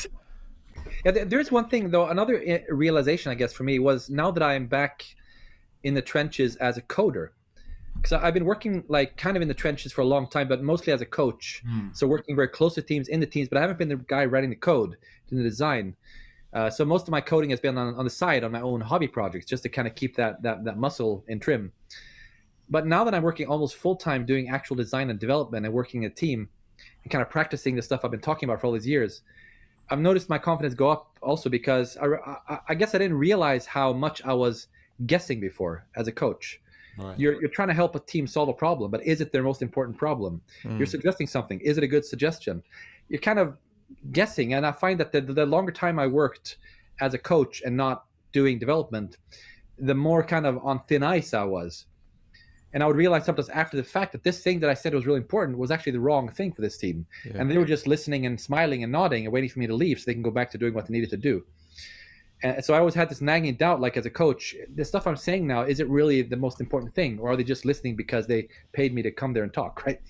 yeah. There's one thing though. Another realization, I guess, for me was now that I am back in the trenches as a coder, because I've been working like kind of in the trenches for a long time, but mostly as a coach. So working very close to teams in the teams, but I haven't been the guy writing the code, doing the design. Uh, so most of my coding has been on, on the side on my own hobby projects, just to kind of keep that that that muscle in trim. But now that I'm working almost full time doing actual design and development and working a team and kind of practicing the stuff I've been talking about for all these years, I've noticed my confidence go up also because I, I, I guess I didn't realize how much I was guessing before as a coach. Right. You're, you're trying to help a team solve a problem, but is it their most important problem? You're hmm. suggesting something. Is it a good suggestion? You're kind of guessing. And I find that the, the longer time I worked as a coach and not doing development, the more kind of on thin ice I was. And I would realize sometimes after the fact that this thing that I said was really important was actually the wrong thing for this team. Yeah. And they were just listening and smiling and nodding and waiting for me to leave so they can go back to doing what they needed to do. And so I always had this nagging doubt, like as a coach, the stuff I'm saying now, is it really the most important thing? Or are they just listening because they paid me to come there and talk, right?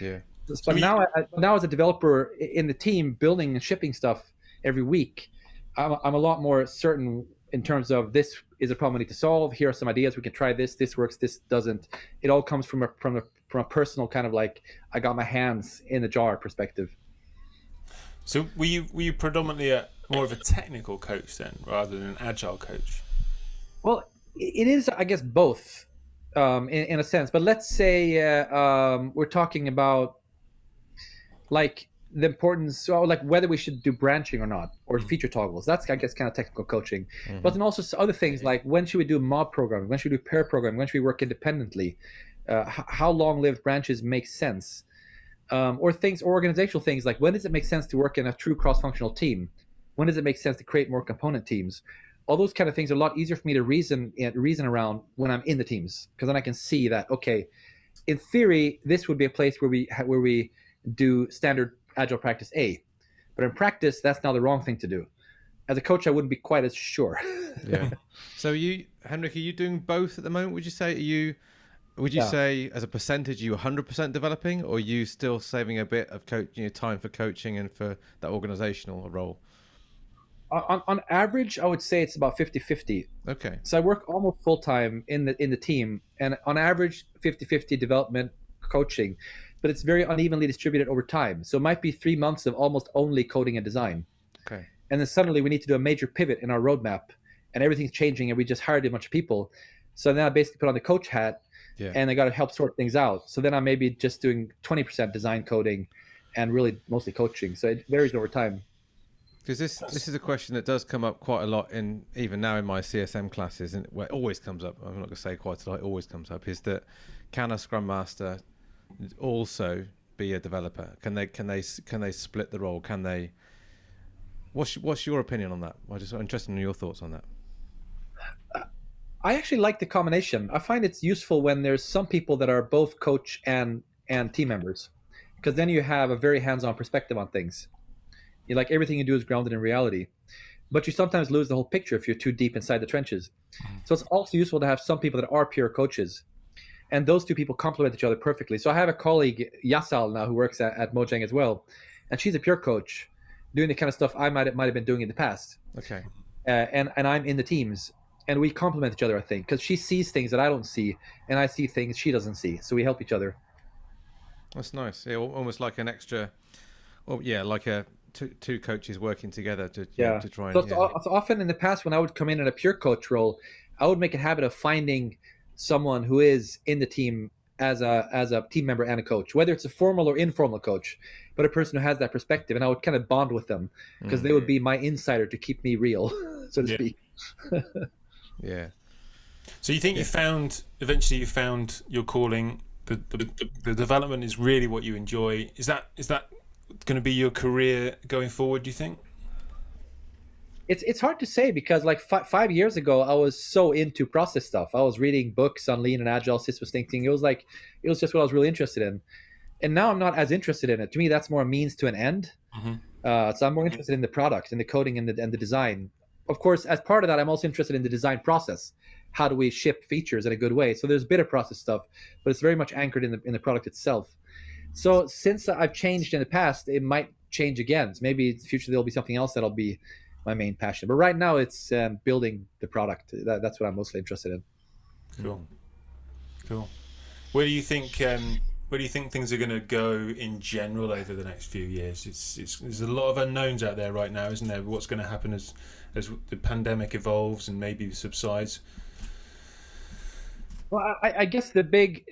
Yeah. But you- now, I, now as a developer in the team, building and shipping stuff every week, I'm, I'm a lot more certain in terms of this is a problem we need to solve. Here are some ideas. We can try this. This works. This doesn't. It all comes from a from a from a personal kind of like I got my hands in the jar perspective. So were you were you predominantly a, more of a technical coach then, rather than an agile coach? Well, it is, I guess, both um, in, in a sense. But let's say uh, um, we're talking about like the importance, so like whether we should do branching or not, or feature toggles. That's, I guess, kind of technical coaching. But then also other things like when should we do mob programming? When should we do pair programming? When should we work independently? Uh, how long-lived branches make sense? Um, or things, or organizational things like when does it make sense to work in a true cross-functional team? When does it make sense to create more component teams? all those kind of things are a lot easier for me to reason reason around when I'm in the teams because then I can see that okay, in theory, this would be a place where we where we do standard agile practice A, but in practice, that's now the wrong thing to do. As a coach, I wouldn't be quite as sure. yeah. So you, Henrik, are you doing both at the moment? Would you say are you? Would you yeah. say, as a percentage, you 100% developing, or are you still saving a bit of coach, you know, time for coaching and for that organizational role? On, on average, I would say it's about 50-50. Okay. So I work almost full time in the in the team, and on average, 50-50 development coaching, but it's very unevenly distributed over time. So it might be three months of almost only coding and design. Okay. And then suddenly we need to do a major pivot in our roadmap, and everything's changing, and we just hired a bunch of people. So then I basically put on the coach hat yeah. and I got to help sort things out. So then I'm maybe just doing 20% design coding and really mostly coaching. So it varies over time. Because this this is a question that does come up quite a lot in even now in my CSM classes, and well, it always comes up. I'm not going to say quite a lot. It always comes up. Is that can a Scrum Master also be a developer? Can they can they can they split the role? Can they? What's what's your opinion on that? I'm just interested in your thoughts on that. I actually like the combination. I find it's useful when there's some people that are both coach and and team members, because then you have a very hands-on perspective on things. You like everything you do is grounded in reality, but you sometimes lose the whole picture if you're too deep inside the trenches. Mm-hmm. So it's also useful to have some people that are pure coaches, and those two people complement each other perfectly. So I have a colleague Yasal now who works at, at Mojang as well, and she's a pure coach, doing the kind of stuff I might have, might have been doing in the past. Okay. Uh, and and I'm in the teams, and we complement each other. I think because she sees things that I don't see, and I see things she doesn't see, so we help each other. That's nice. Yeah, almost like an extra. Well, yeah, like a two, two coaches working together to yeah to try and. So, yeah. so often in the past, when I would come in in a pure coach role, I would make a habit of finding someone who is in the team as a as a team member and a coach, whether it's a formal or informal coach, but a person who has that perspective, and I would kind of bond with them because mm. they would be my insider to keep me real, so to yeah. speak. Yeah. So you think yeah. you found eventually you found your calling. The, the, the development is really what you enjoy. Is that is that going to be your career going forward? Do you think? It's it's hard to say because like fi- five years ago I was so into process stuff. I was reading books on lean and agile systems thinking. It was like it was just what I was really interested in, and now I'm not as interested in it. To me, that's more a means to an end. Mm-hmm. Uh, so I'm more interested in the product and the coding and the and the design of course, as part of that, I'm also interested in the design process. How do we ship features in a good way? So there's a bit of process stuff, but it's very much anchored in the in the product itself. So since I've changed in the past, it might change again. So maybe in the future there'll be something else that'll be my main passion. But right now, it's um, building the product. That, that's what I'm mostly interested in. Cool, cool. Where do you think um, where do you think things are going to go in general over the next few years? It's, it's there's a lot of unknowns out there right now, isn't there? What's going to happen as as the pandemic evolves and maybe subsides? Well, I, I guess the big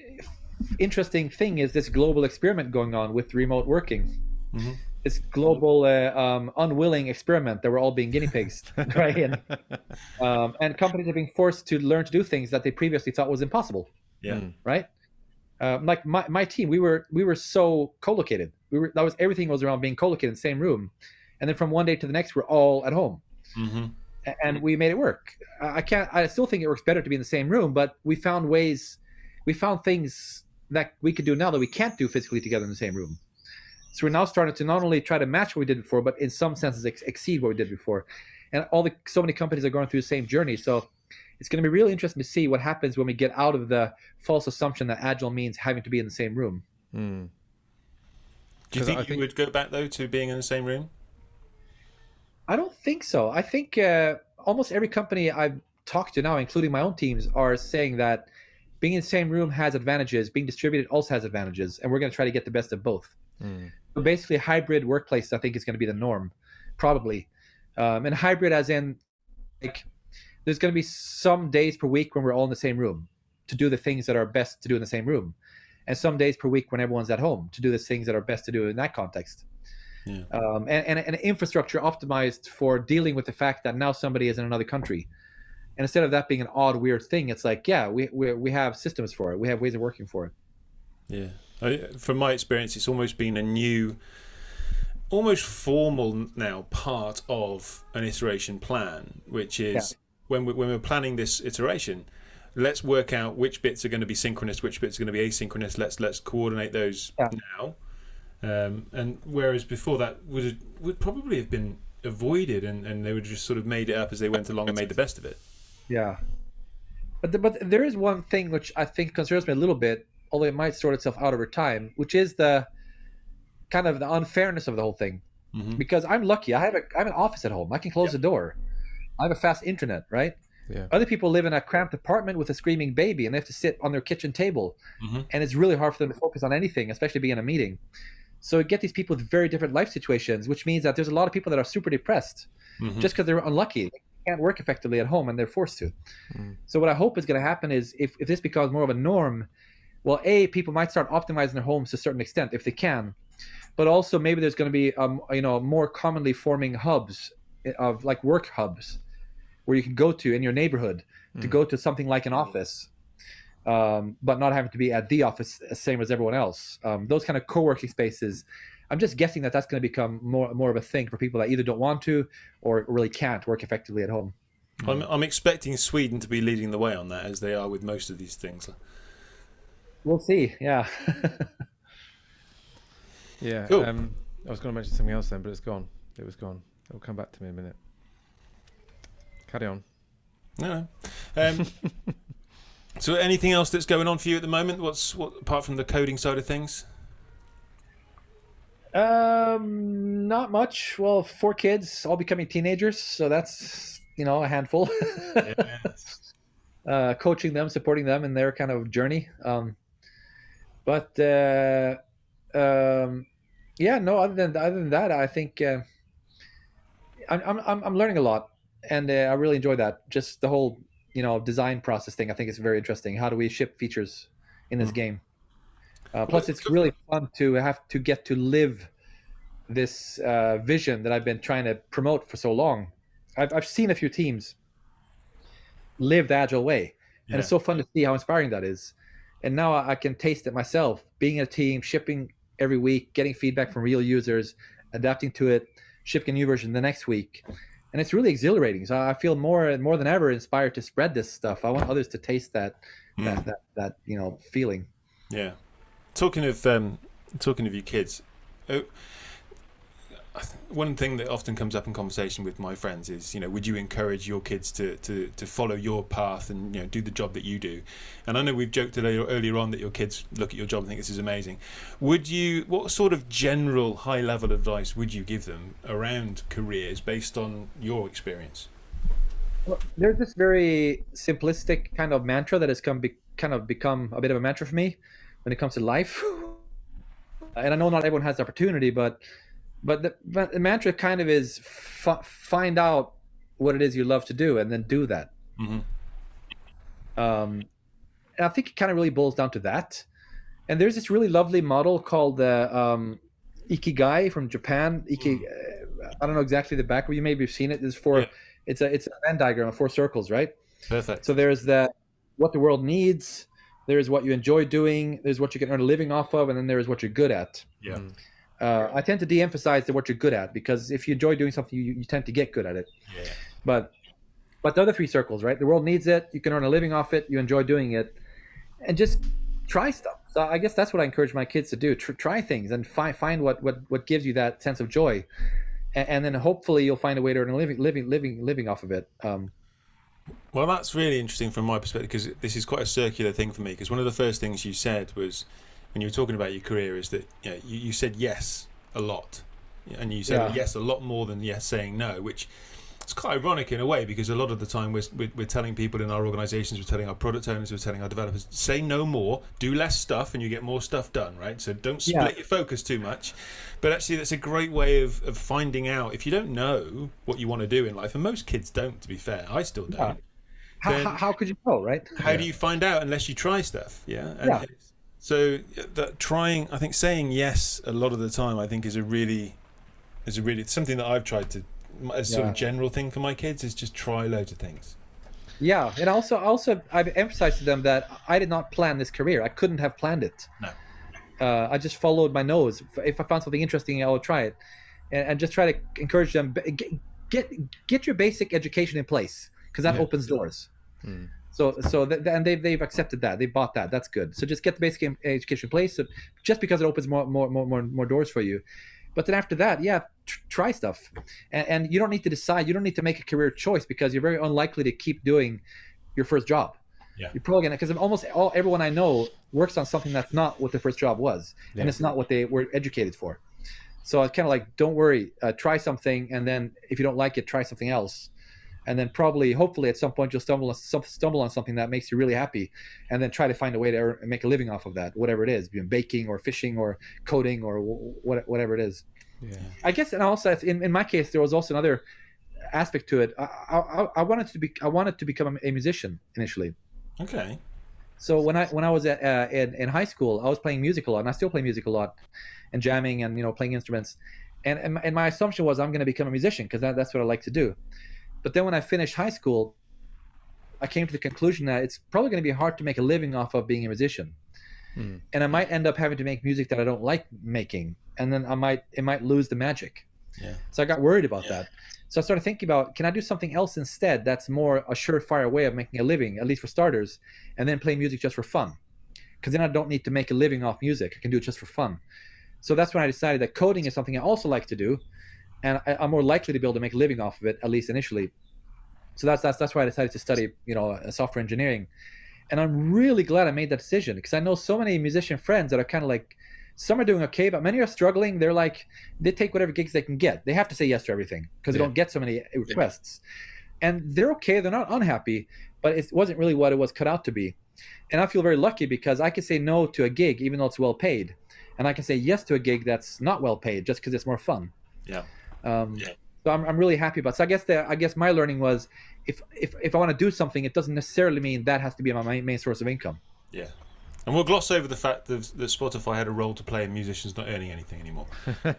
interesting thing is this global experiment going on with remote working. Mm-hmm. This global uh, um, unwilling experiment that we're all being guinea pigs, right? And, um, and companies are being forced to learn to do things that they previously thought was impossible. Yeah. Right. Um, like my, my team, we were we were so co-located. We were that was everything was around being co-located in the same room, and then from one day to the next, we're all at home mm-hmm. and we made it work. I can't. I still think it works better to be in the same room, but we found ways. We found things that we could do now that we can't do physically together in the same room. So we're now starting to not only try to match what we did before, but in some senses ex- exceed what we did before. And all the so many companies are going through the same journey. So it's going to be really interesting to see what happens when we get out of the false assumption that agile means having to be in the same room. Mm. Do you think I you think... would go back though to being in the same room? I don't think so. I think uh, almost every company I've talked to now, including my own teams, are saying that being in the same room has advantages. Being distributed also has advantages, and we're going to try to get the best of both. Mm. So basically, hybrid workplace I think is going to be the norm, probably. Um, and hybrid, as in, like, there's going to be some days per week when we're all in the same room to do the things that are best to do in the same room, and some days per week when everyone's at home to do the things that are best to do in that context yeah. um, and, and, and infrastructure optimized for dealing with the fact that now somebody is in another country. And instead of that being an odd, weird thing, it's like, yeah, we, we, we have systems for it. We have ways of working for it. Yeah. From my experience, it's almost been a new, almost formal now part of an iteration plan, which is yeah. when, we, when we're planning this iteration, let's work out which bits are going to be synchronous, which bits are going to be asynchronous. Let's let's coordinate those Yeah. now. Um, and whereas before that would would probably have been avoided, and, and they would just sort of made it up as they went along and made the best of it. Yeah. But the, but there is one thing which I think concerns me a little bit, although it might sort itself out over time, which is the kind of the unfairness of the whole thing. Mhm. Because I'm lucky, I have a I have an office at home. I can close the door. I have a fast internet, right? Yeah. Other people live in a cramped apartment with a screaming baby, and they have to sit on their kitchen table, Mhm. and it's really hard for them to focus on anything, especially being in a meeting. So you get these people with very different life situations, which means that there's a lot of people that are super depressed Mhm. just because they're unlucky. They can't work effectively at home and they're forced to. Mm. So what I hope is going to happen is if, if this becomes more of a norm, well, A, people might start optimizing their homes to a certain extent if they can. But also maybe there's going to be um, you know more commonly forming hubs eh, of like work hubs where you can go to in your neighborhood to Mm. go to something like an office. Um, but not having to be at the office uh, same as everyone else. Um, those kind of co-working spaces. I'm just guessing that that's going to become more more of a thing for people that either don't want to or really can't work effectively at home. I'm, I'm expecting Sweden to be leading the way on that, as they are with most of these things. We'll see. Yeah. Yeah. Cool. Um, I was going to mention something else then, but it's gone. It was gone. It'll come back to me in a minute. Carry on. No. no. Um, so, anything else that's going on for you at the moment? What's what apart from the coding side of things? um, not much. Well, four kids, all becoming teenagers, so that's you know a handful. uh, coaching them, supporting them in their kind of journey. Um, but uh, um, yeah, no. Other than other than that, I think uh, I'm, I'm I'm I'm learning a lot, and uh, I really enjoy that. Just the whole you know design process thing. I think is very interesting. How do we ship features in this Mhm. game? Uh, plus, it's really fun to have to get to live this uh, vision that I've been trying to promote for so long. I've, I've seen a few teams live the agile way, and it's so fun to see how inspiring that is. And now I I can taste it myself, being in a team, shipping every week, getting feedback from real users, adapting to it, shipping a new version the next week, and it's really exhilarating. So I feel more and more than ever inspired to spread this stuff. I want others to taste that Mm. that, that that you know feeling. Yeah. Talking of um, talking of you kids, oh, one thing that often comes up in conversation with my friends is, you know, would you encourage your kids to, to, to follow your path and you know do the job that you do? And I know we've joked earlier, on that your kids look at your job and think this is amazing. Would you? What sort of general high level advice would you give them around careers based on your experience? Well, there's this very simplistic kind of mantra that has come be, kind of become a bit of a mantra for me when it comes to life. And I know not everyone has the opportunity, but but the, but the mantra kind of is f- find out what it is you love to do and then do that. Mhm. Um, and I think it kind of really boils down to that. And there's this really lovely model called the um, Ikigai from Japan. Iki, uh, I don't know exactly the background. You maybe have seen it. It's for Yeah. it's a it's a Venn diagram of four circles, right? Perfect. So there's the what the world needs. There's what you enjoy doing. There's what you can earn a living off of, and then there's what you're good at. Yeah. Uh, I tend to de-emphasize the what you're good at because if you enjoy doing something, you, you tend to get good at it. Yeah. But but the other three circles, right? The world needs it. You can earn a living off it. You enjoy doing it, and just try stuff. So I guess that's what I encourage my kids to do: Tr- try things and find find what what what gives you that sense of joy, and, and then hopefully you'll find a way to earn a living living living living off of it. Um, Well, that's really interesting from my perspective because this is quite a circular thing for me. Because one of the first things you said was when you were talking about your career is that you, know, you, you said yes a lot, and you said Yeah. yes a lot more than yes saying no, which is quite ironic in a way because a lot of the time we're, we're, we're telling people in our organizations, we're telling our product owners, we're telling our developers, say no more, do less stuff, and you get more stuff done, right? So don't split Yeah. your focus too much. But actually, that's a great way of, of finding out if you don't know what you want to do in life, and most kids don't, to be fair. I still don't. Yeah. how, how, could you know, right? how do you find out unless you try stuff yeah and Yeah. So that trying i think saying yes a lot of the time i think is a really is a really something that i've tried to as sort of general thing for my kids is just try loads of things Yeah, and also also I've emphasized to them that I did not plan this career. I couldn't have planned it. No. Uh, I just followed my nose. If- If I found something interesting, I would try it, and, and just try to encourage them get get, get your basic education in place because that Yeah. opens doors. Mm. So so th- and they've they've accepted that they bought that. That's good. So just get the basic education in place. So just because it opens more more more more, more doors for you. But then after that, yeah, tr- try stuff, and, and you don't need to decide. You don't need to make a career choice because you're very unlikely to keep doing your first job. Yeah. You're probably gonna because almost all everyone I know works on something that's not what their first job was, Yeah. and it's not what they were educated for. So it's kind of like, don't worry, uh, try something, and then if you don't like it, try something else, and then probably, hopefully, at some point you'll stumble on stumble on something that makes you really happy, and then try to find a way to make a living off of that, whatever it is, baking or fishing or coding or what, whatever it is. Yeah. I guess, and also in, in my case, there was also another aspect to it. I, I, I wanted to be I wanted to become a musician initially. Okay. So when I when I was at, uh, in in high school, I was playing music a lot, and I still play music a lot, and jamming and you know playing instruments, and and my, and my assumption was I'm going to become a musician because that, that's what I like to do. But then when I finished high school, I came to the conclusion that it's probably going to be hard to make a living off of being a musician, Hmm. and I might end up having to make music that I don't like making, and then I might it might lose the magic. Yeah. So I got worried about Yeah. that. So I started thinking about can I do something else instead that's more a surefire way of making a living, at least for starters, and then play music just for fun. Because then I don't need to make a living off music. I can do it just for fun. So that's when I decided that coding is something I also like to do, and I, I'm more likely to be able to make a living off of it at least initially. So that's that's that's why I decided to study you know uh, software engineering, and I'm really glad I made that decision because I know so many musician friends that are kind of like some are doing okay, but many are struggling. They're like they take whatever gigs they can get. They have to say yes to everything because they don't get so many requests, and they're okay. They're not unhappy, but it wasn't really what it was cut out to be. And I feel very lucky because I can say no to a gig even though it's well paid, and I can say yes to a gig that's not well paid just because it's more fun. Yeah. Um, Yeah. So I'm, I'm really happy about. So I guess the I guess my learning was if if if I want to do something, it doesn't necessarily mean that has to be my main, main source of income. Yeah. And we'll gloss over the fact that, that Spotify had a role to play in musicians not earning anything anymore.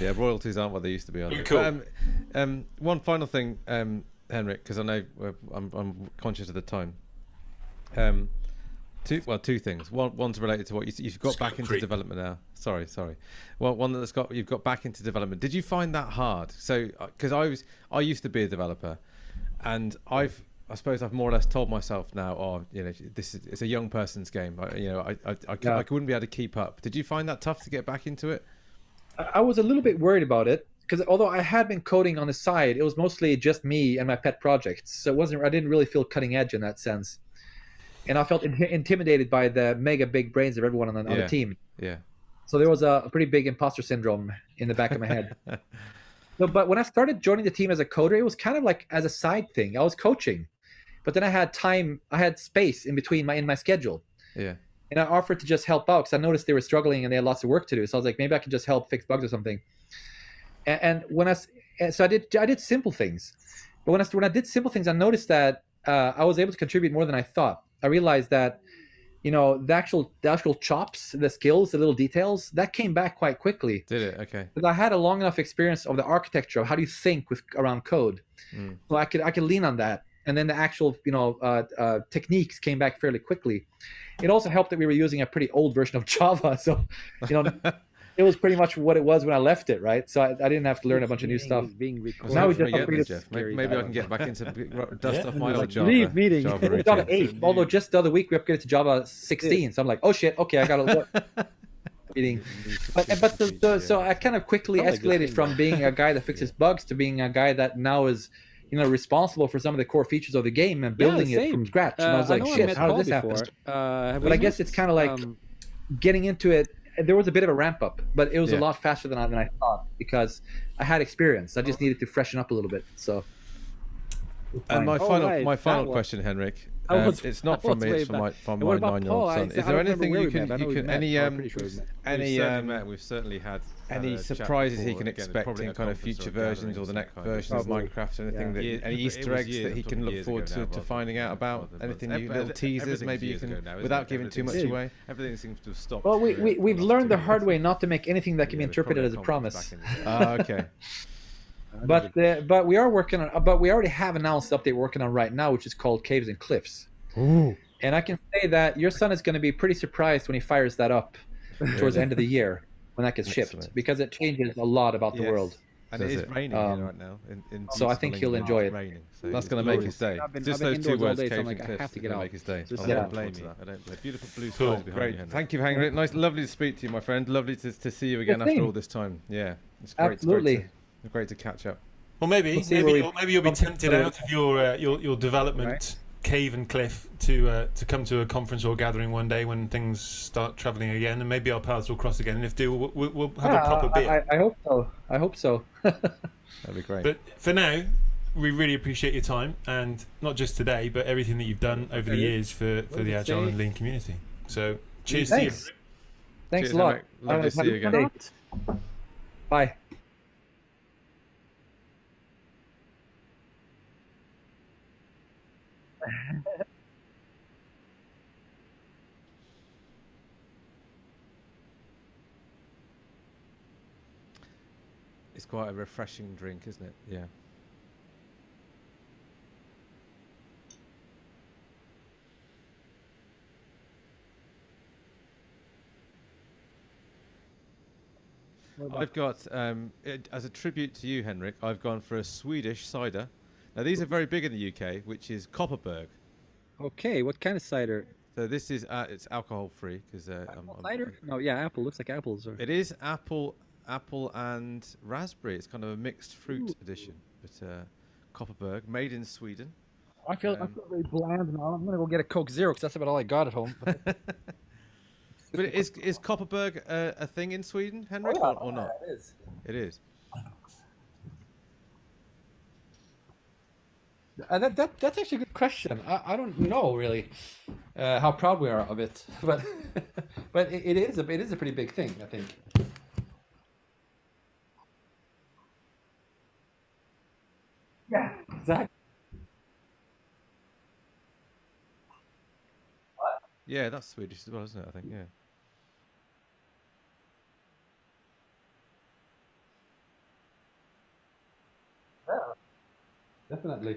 yeah, royalties aren't what they used to be. Are? Cool. But, um, um, one final thing, um, Henrik, because I know uh, I'm, I'm conscious of the time. Two well, two things. One, one's related to what you, you've got back into creep. development now. Sorry, sorry. Well, one that's got you've got back into development. Did you find that hard? So, uh, because I was, I used to be a developer, and I've. I suppose I've more or less told myself now, oh, you know, this is it's a young person's game. I, you know, I I, I, Yeah. I wouldn't be able to keep up. Did you find that tough to get back into it? I I was a little bit worried about it because although I had been coding on the side, it was mostly just me and my pet projects. So it wasn't. I didn't really feel cutting edge in that sense, and I felt in- intimidated by the mega big brains of everyone on the, on Yeah. the team. Yeah. So there was a, pretty big imposter syndrome in the back of my head. No, but when I started joining the team as a coder, it was kind of like as a side thing. I was coaching, but then I had time, I had space in between my in my schedule, Yeah. and I offered to just help out because I noticed they were struggling and they had lots of work to do. So I was like, maybe I can just help fix bugs or something. And, and when I and so I did I did simple things, but when I when I did simple things, I noticed that uh, I was able to contribute more than I thought. I realized that you know the actual the actual chops, the skills, the little details that came back quite quickly Did it? Okay. because I had a long enough experience of the architecture of how do you think with around code, Mm. so I could I could lean on that, and then the actual you know uh, uh, techniques came back fairly quickly. It also helped that we were using a pretty old version of Java, so you know it was pretty much what it was when I left it, right? So I, I didn't have to learn a bunch of new stuff. Being recorded. Now we just forget upgraded this, Jeff. Maybe, maybe I can get back into dust Yeah. off my Like, old Java. leave meeting. Java Java routine. 8, although just the other week we upgraded to Java 16, so I'm like, oh shit, okay, I got to meeting. But, but the, the, so I kind of quickly Sounds like a good escalated thing, from being a guy that fixes bugs to being a guy that now is, you know, responsible for some of the core features of the game and building it from scratch. And Uh, I was like, know shit, how Paul did this happen? Uh, But we I guess it's kind of like Um, getting into it. There was a bit of a ramp up, but it was Yeah. a lot faster than I, than I thought because I had experience. I just oh. needed to freshen up a little bit. So. And my Oh, final, right, my that final one. question, Henrik. I Um, was- it's not from me. It's from my from my nine-year-old son. Is there anything you can met. I know you can any um pretty sure we met. any um We've certainly had any had surprises he can expect probably in kind of conference or future versions or the next kind of- version of Minecraft or anything Yeah. that any it Easter eggs years- that he can look years forward to, now, to finding out about anything new little teasers maybe you can ago now, isn't without giving too much away. Everything seems to have stopped. Well, we, for we, the we've learned the hard way not to make anything that can be Yeah, there's probably interpreted as a promise. back in the day. Okay. But uh, but we are working on. But we already have announced the update we're working on right now, which is called Caves and Cliffs. And I can say that your son is going to be pretty surprised when he fires that up towards the end of the year when that gets shipped Excellent. because it changes a lot about the Yes. world. And it does is raining Um, here right now. In, in so I think he'll enjoy it. Raining, so That's going to make glorious. his day. I've been- Just I've those two words, day, so Cave like, and I Cliffs, to get gonna out. make his day. Just I don't out. blame Yeah. you. I don't blame Beautiful blue Cool, skies behind great. you, Henrik. Thank Thank you, Henrik. Nice, lovely to speak to you, my friend. Lovely to, to see you again The after same. all this time. Yeah, it's great. Absolutely. It's great, to, great to catch up. Well, maybe We'll maybe we you'll, maybe you'll be tempted out of your uh, your your development cave and cliff to uh, to come to a conference or gathering one day when things start travelling again, and maybe our paths will cross again. And if do, we'll, we'll, we'll have Yeah, a proper I- beer. I, I hope so. I hope so. That'd be great. But for now, we really appreciate your time, and not just today, but everything that you've done over the years for, for Well, the Agile a- and Lean community. So, cheers to you. Thanks. Thanks Cheers, a lot. Henrik. Lovely to see you again. Bye. It's quite a refreshing drink, isn't it? Yeah. I've got, um, it, as a tribute to you, Henrik, I've gone for a Swedish cider. Now, these are very big in the UK, which is Kopparberg. Okay, what kind of cider? So this is uh, it's alcohol free because uh, I'm- I'm- Cider? No, yeah, apple. Looks like apples. Or... It is apple, apple and raspberry. It's kind of a mixed fruit Ooh. edition, but uh, Kopparberg, made in Sweden. I feel I Um, feel very bland now. I'm gonna go get a Coke Zero because that's about all I got at home. But is is Kopparberg a, a thing in Sweden, Henrik, or, or not? It is. It is. Uh, that, that that's actually a good question. I, I don't know really uh, how proud we are of it, but but it, it is a it is a pretty big thing. I think. Yeah, exactly. Yeah, that's Swedish as well, isn't it? I think. Yeah. Definitely.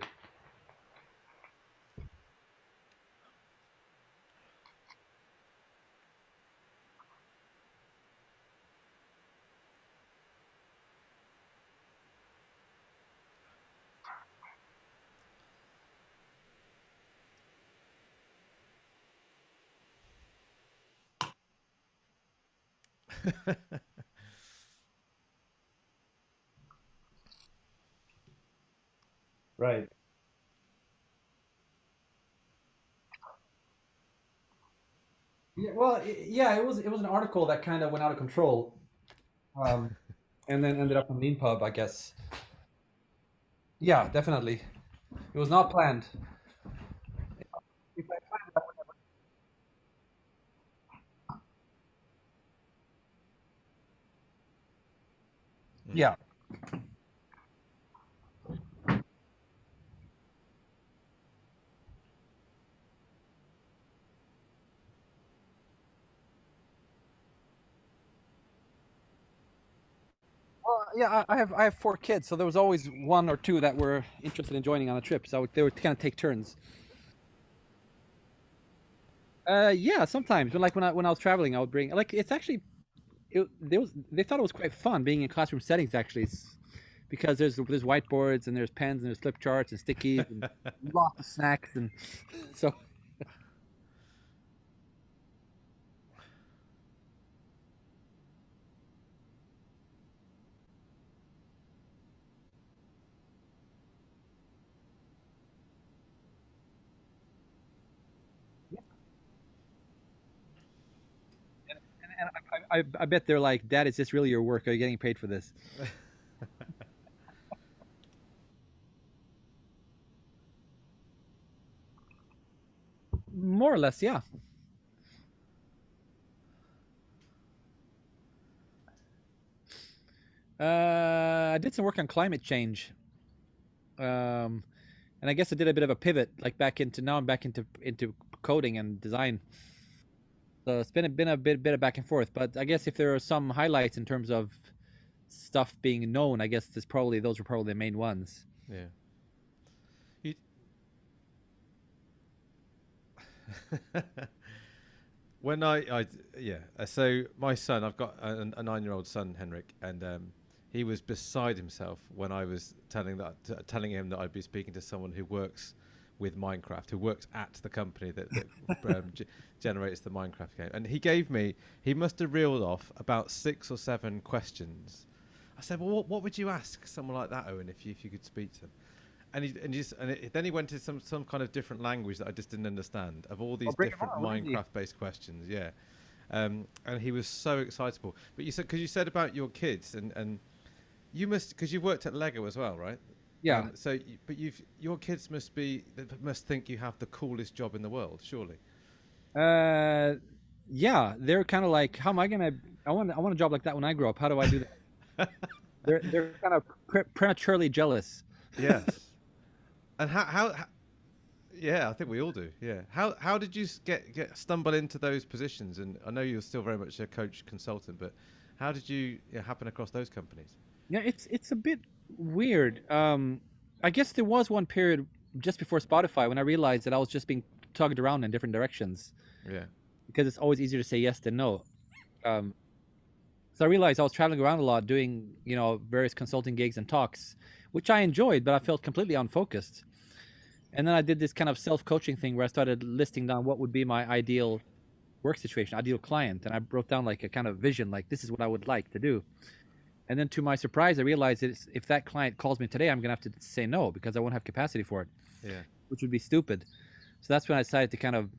Right. Yeah, well, yeah, it was it was an article that kind of went out of control, um, and then ended up on Leanpub, I guess. Yeah, definitely. It was not planned. If I planned it, I would never- Yeah. Well, yeah, I I have I have four kids, so there was always one or two that were interested in joining on a trip. So they would kind of take turns. Uh, yeah, sometimes. But like when I when I was traveling, I would bring like it's actually, it they was they thought it was quite fun being in classroom settings actually, because there's there's whiteboards and there's pens and there's flip charts and stickies and lots of snacks and so. And, and I, I, bet they're like, Dad, is this really your work? Are you getting paid for this? More or less, yeah. Uh, I did some work on climate change, um, and I guess I did a bit of a pivot, like back into now I'm back into into coding and design. So it's been a, been a bit bit of back and forth, but I guess if there are some highlights in terms of stuff being known, I guess there's probably those were probably the main ones. Yeah. You... when I, I, yeah. uh, So my son, I've got a, a nine-year-old son, Henrik, and um, he was beside himself when I was telling that telling him that I'd be speaking to someone who works with Minecraft, who works at the company that, that um, g- generates the Minecraft game. And he gave me, he must have reeled off about six or seven questions. I said, "Well, what, what would you ask someone like that, Owen, if you if you could speak to them?" And he and, he just, and it, then he went into some some kind of different language that I just didn't understand of all these different. Minecraft-based questions. Yeah. Um, and he was so excitable. But you said because you said about your kids and and you must because you've worked at Lego as well, right? Yeah. Um, so, you- but you've your kids must be must think you have the coolest job in the world, surely. Uh, yeah, they're kind of like, how am I gonna? I want, I want a job like that when I grow up. How do I do that? they're, they're kind of pre- prematurely jealous. Yes. and how, how how yeah, I think we all do. Yeah. How how did you get get stumble into those positions? And I know you're still very much a coach consultant, but how did you yeah, happen across those companies? Yeah, it's it's a bit weird. Um, I guess there was one period just before Spotify when I realized that I was just being tugged around in different directions Yeah. because it's always easier to say yes than no. Um, so I realized I was traveling around a lot, doing you know various consulting gigs and talks, which I enjoyed, but I felt completely unfocused. And then I did this kind of self-coaching thing where I started listing down what would be my ideal work situation, ideal client, and I wrote down like a kind of vision, like this is what I would like to do. And then to my surprise, I realized that if that client calls me today, I'm gonna have to say no because I won't have capacity for it Yeah. which would be stupid. So that's when I decided to kind of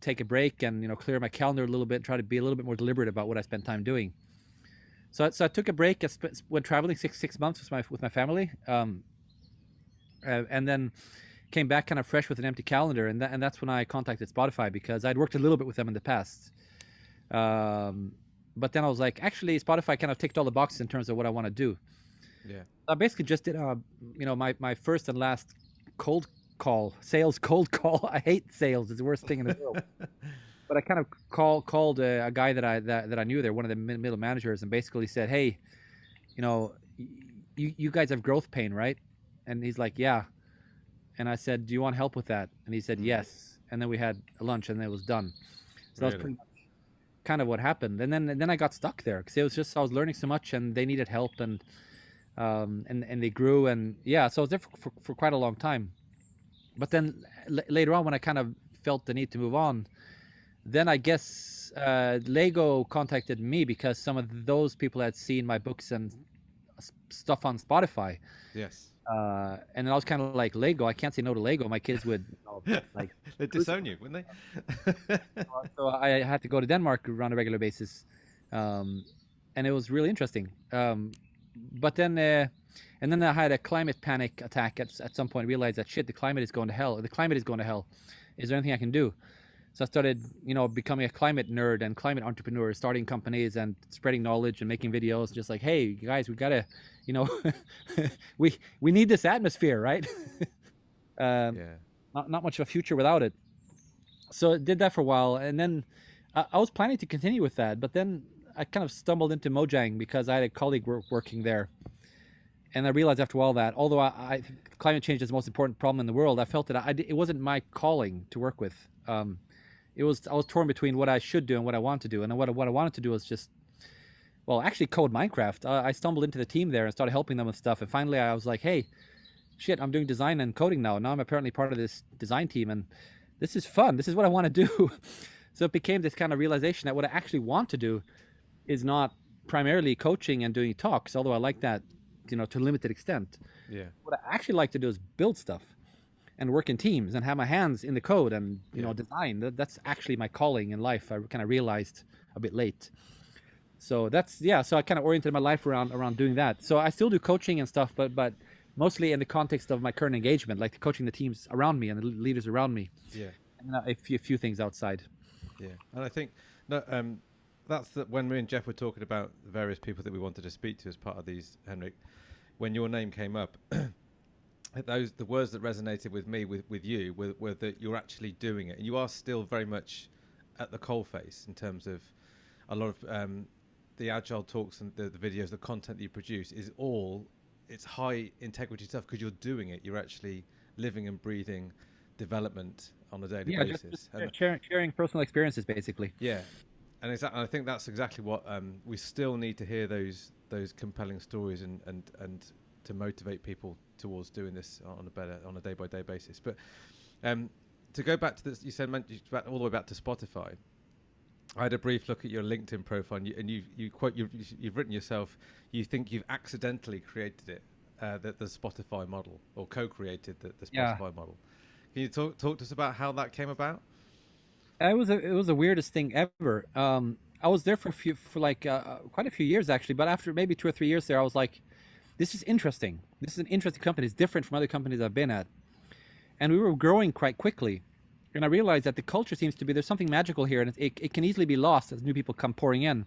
take a break and you know clear my calendar a little bit, try to be a little bit more deliberate about what I spend time doing. So, I- so I took a break. I sp- went traveling six six months with my with my family, um, uh, and then came back kind of fresh with an empty calendar, and that, and that's when I contacted Spotify because I'd worked a little bit with them in the past. Um, but then I was like, actually, Spotify kind of ticked all the boxes in terms of what I want to do. Yeah. I basically just did, uh, you know, my, my first and last cold call, sales cold call. I hate sales; it's the worst thing in the world. but I kind of call, called a, a guy that I that, that I knew there, one of the middle managers, and basically said, "Hey, you know, you you guys have growth pain, right?" And he's like, "Yeah." And I said, "Do you want help with that?" And he said, "Yes." And then we had lunch, and it was done. So that was pretty much kind of what happened. And then and then I got stuck there because it was just I was learning so much, and they needed help, and um, and and they grew, and yeah, so I was there for, for, for quite a long time. But then later on, when I kind of felt the need to move on, then I guess uh, Lego contacted me because some of those people had seen my books and stuff on Spotify, Yes. Uh, and then I was kind of like Lego. I can't say no to Lego. My kids would you know, like They'd disown you, wouldn't they? so I had to go to Denmark on a regular basis, um, and it was really interesting. Um, but then, uh, and then I had a climate panic attack at, at some point. Realized that shit, the climate is going to hell. The climate is going to hell. Is there anything I can do? So I started, you know, becoming a climate nerd and climate entrepreneur, starting companies and spreading knowledge and making videos. Just like, hey, you guys, we gotta, you know, we we need this atmosphere, right? um, yeah. not, not much of a future without it. So I did that for a while, and then I, I was planning to continue with that, but then I kind of stumbled into Mojang because I had a colleague working there, and I realized after a while that although I, I climate change is the most important problem in the world, I felt that I, it wasn't my calling to work with. Um, it was I was torn between what I should do and what I want to do, and what I- what I wanted to do was just well, actually code Minecraft. I, I stumbled into the team there and started helping them with stuff, and finally I was like, hey, shit, I'm doing design and coding now. Now I'm apparently part of this design team, and this is fun. This is what I want to do. so it became this kind of realization that what I actually want to do is not primarily coaching and doing talks, although I like that, you know, to a limited extent. Yeah. What I actually like to do is build stuff and work in teams and have my hands in the code and you know design. That, that's actually my calling in life. I kind of realized a bit late. So that's yeah. So I kind of oriented my life around around doing that. So I still do coaching and stuff, but but mostly in the context of my current engagement, like coaching the teams around me and the leaders around me, Yeah. and uh, a few, few things outside. Yeah, and I think no, um, that's the, when me and Jeff were talking about the various people that we wanted to speak to as part of these, Henrik. When your name came up, those the words that resonated with me with with you were, were that you're actually doing it, and you are still very much at the coalface in terms of a lot of um, the agile talks and the, the videos, the content that you produce is all it's high integrity stuff because you're doing it. You're actually living and breathing development on a daily Yeah, basis. just And- sharing, sharing personal experiences, basically. yeah, and. I think that's exactly what um, we still need to hear those those compelling stories and and and to motivate people towards doing this on a better on a day by day basis. But um, to go back to this, you said back, all the way back to Spotify. I had a brief look at your LinkedIn profile, and you, and you, you quote you've, you've written yourself. You think you've accidentally created it, uh, the, the Spotify model, or co-created the, the Spotify yeah. model. Can you talk talk to us about how that came about? It was a, it was the weirdest thing ever. Um, I was there for a few for like uh, uh, quite a few years actually, but after maybe two or three years there, I was like, this is interesting. This is an interesting company. It's different from other companies I've been at, and we were growing quite quickly. And I realized that the culture seems to be there's something magical here, and it, it can easily be lost as new people come pouring in.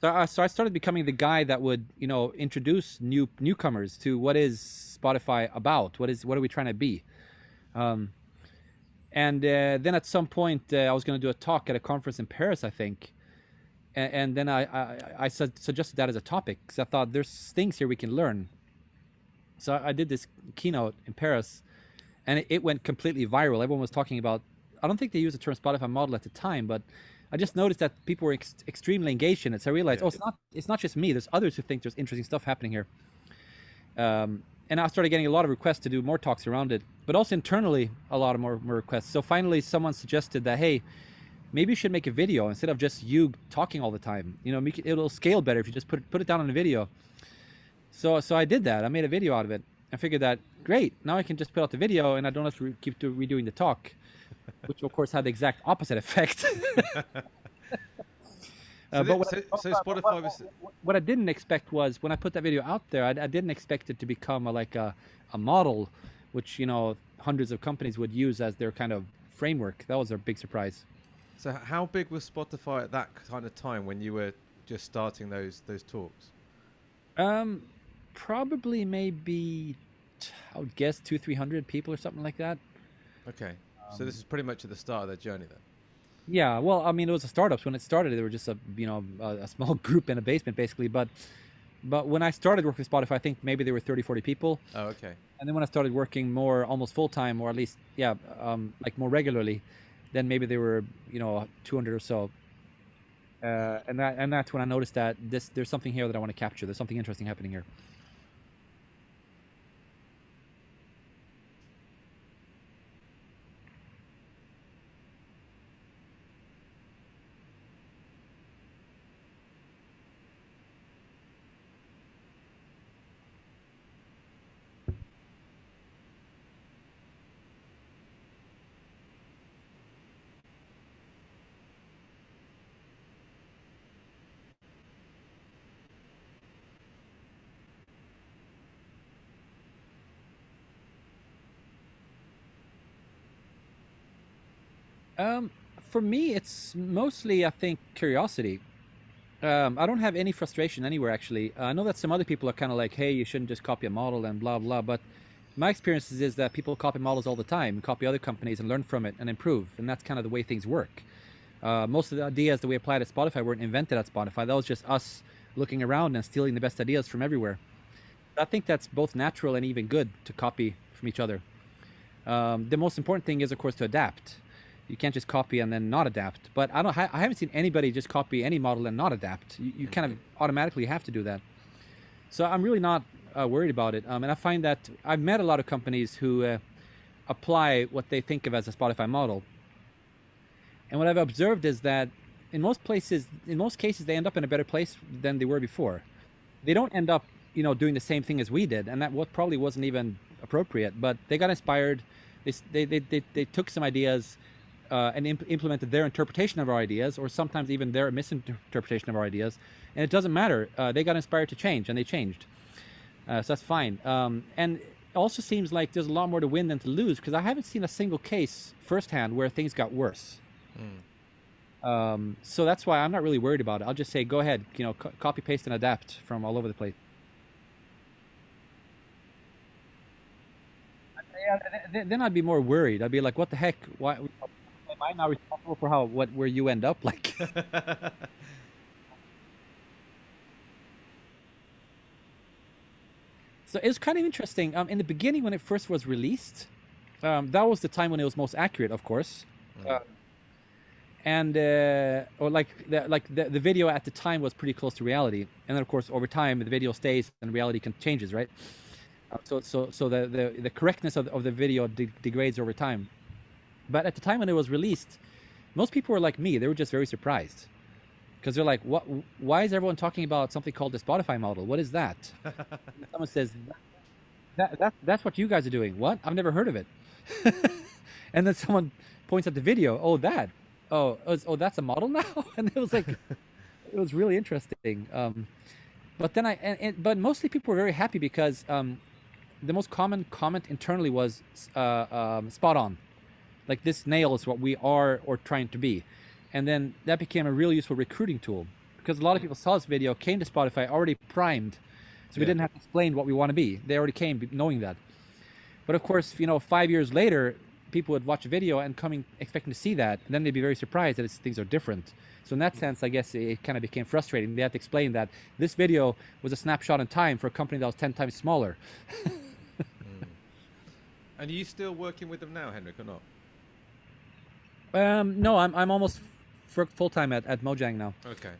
So, uh, so I started becoming the guy that would, you know, introduce new newcomers to what is Spotify about. What is what are we trying to be? Um, and uh, then at some point, uh, I was going to do a talk at a conference in Paris, I think. And, and then I, I, I su suggested that as a topic because I thought there's things here we can learn. So I did this keynote in Paris, and it, it went completely viral. Everyone was talking about. I don't think they used the term Spotify model at the time, but I just noticed that people were ex extremely engaged in it. So I realized, yeah. oh, it's not it's not just me. There's others who think there's interesting stuff happening here. Um, and I started getting a lot of requests to do more talks around it, but also internally a lot of more, more requests. So finally, someone suggested that hey, maybe you should make a video instead of just you talking all the time. You know, it, it'll scale better if you just put it, put it down on a video. So so I did that. I made a video out of it. I figured that great. Now I can just put out the video and I don't have to keep redoing the talk, which of course had the exact opposite effect. Uh, but what, so, I, so Spotify what, was. What I didn't expect was when I put that video out there, I, I didn't expect it to become a, like a, a model, which you know hundreds of companies would use as their kind of framework. That was a big surprise. So how big was Spotify at that kind of time when you were just starting those those talks? Um, probably maybe I would guess two three hundred people or something like that. Okay, um, so this is pretty much at the start of their journey then. Yeah, well, I mean, it was a startup. when it started, they were just a you know a, a, small group in a basement basically. But but when I started working with Spotify, I think maybe there were 30, 40 people. Oh, okay. And then when I started working more, almost full time, or at least yeah, um, like more regularly, then maybe there were you know 200 or so. Uh, and that and that's when I noticed that this there's something here that I want to capture. There's something interesting happening here. Um, for me, it's mostly, I think, curiosity. Um, I don't have any frustration anywhere, actually. Uh, I know that some other people are kind of like, hey, you shouldn't just copy a model and blah, blah. But my experience is that people copy models all the time, copy other companies and learn from it and improve. And that's kind of the way things work. Uh, most of the ideas that we applied at Spotify weren't invented at Spotify. That was just us looking around and stealing the best ideas from everywhere. I think that's both natural and even good to copy from each other. Um, the most important thing is, of course, to adapt you can't just copy and then not adapt. But I don't. I haven't seen anybody just copy any model and not adapt. You, you kind of automatically have to do that. So I'm really not uh, worried about it. Um, and I find that I've met a lot of companies who uh, apply what they think of as a Spotify model. And what I've observed is that in most places, in most cases, they end up in a better place than they were before. They don't end up, you know, doing the same thing as we did, and that what probably wasn't even appropriate. But they got inspired. They they they, they, they took some ideas uh, and imp implemented their interpretation of our ideas, or sometimes even their misinterpretation of our ideas. And it doesn't matter. Uh, they got inspired to change, and they changed. Uh, so that's fine. Um, and it also seems like there's a lot more to win than to lose, because I haven't seen a single case firsthand where things got worse. Mm. Um, so that's why I'm not really worried about it. I'll just say, go ahead, you know, co copy, paste, and adapt from all over the place. Yeah, then I'd be more worried. I'd be like, what the heck? Why? Am I now responsible for how what where you end up? Like. so it's kind of interesting. Um, in the beginning, when it first was released, um, that was the time when it was most accurate, of course. Mm. Uh, and uh, or like the, like the, the video at the time was pretty close to reality, and then of course over time the video stays and reality can changes, right? Uh, so so so the the, the correctness of, of the video de- degrades over time. But at the time when it was released, most people were like me; they were just very surprised because they're like, "What? Why is everyone talking about something called the Spotify model? What is that?" Someone says, that, that that's what you guys are doing. What? I've never heard of it. and then someone points at the video. Oh, that. Oh, oh, that's a model now. and it was like, it was really interesting. Um, but then I, and, and, but mostly people were very happy because um, the most common comment internally was uh, um, spot on. Like this nail is what we are or trying to be. And then that became a really useful recruiting tool because a lot of people saw this video, came to Spotify already primed so we didn't have to explain what we want to be. They already came knowing that. But of course, you know, five years later, people would watch a video and coming expecting to see that, and then they'd be very surprised that things are different. So in that sense, I guess it kind of became frustrating. They had to explain that this video was a snapshot in time for a company that was ten times smaller. mm. And are you still working with them now, Henrik, or not? Um, no, I'm I'm almost full time at, at Mojang now. Okay.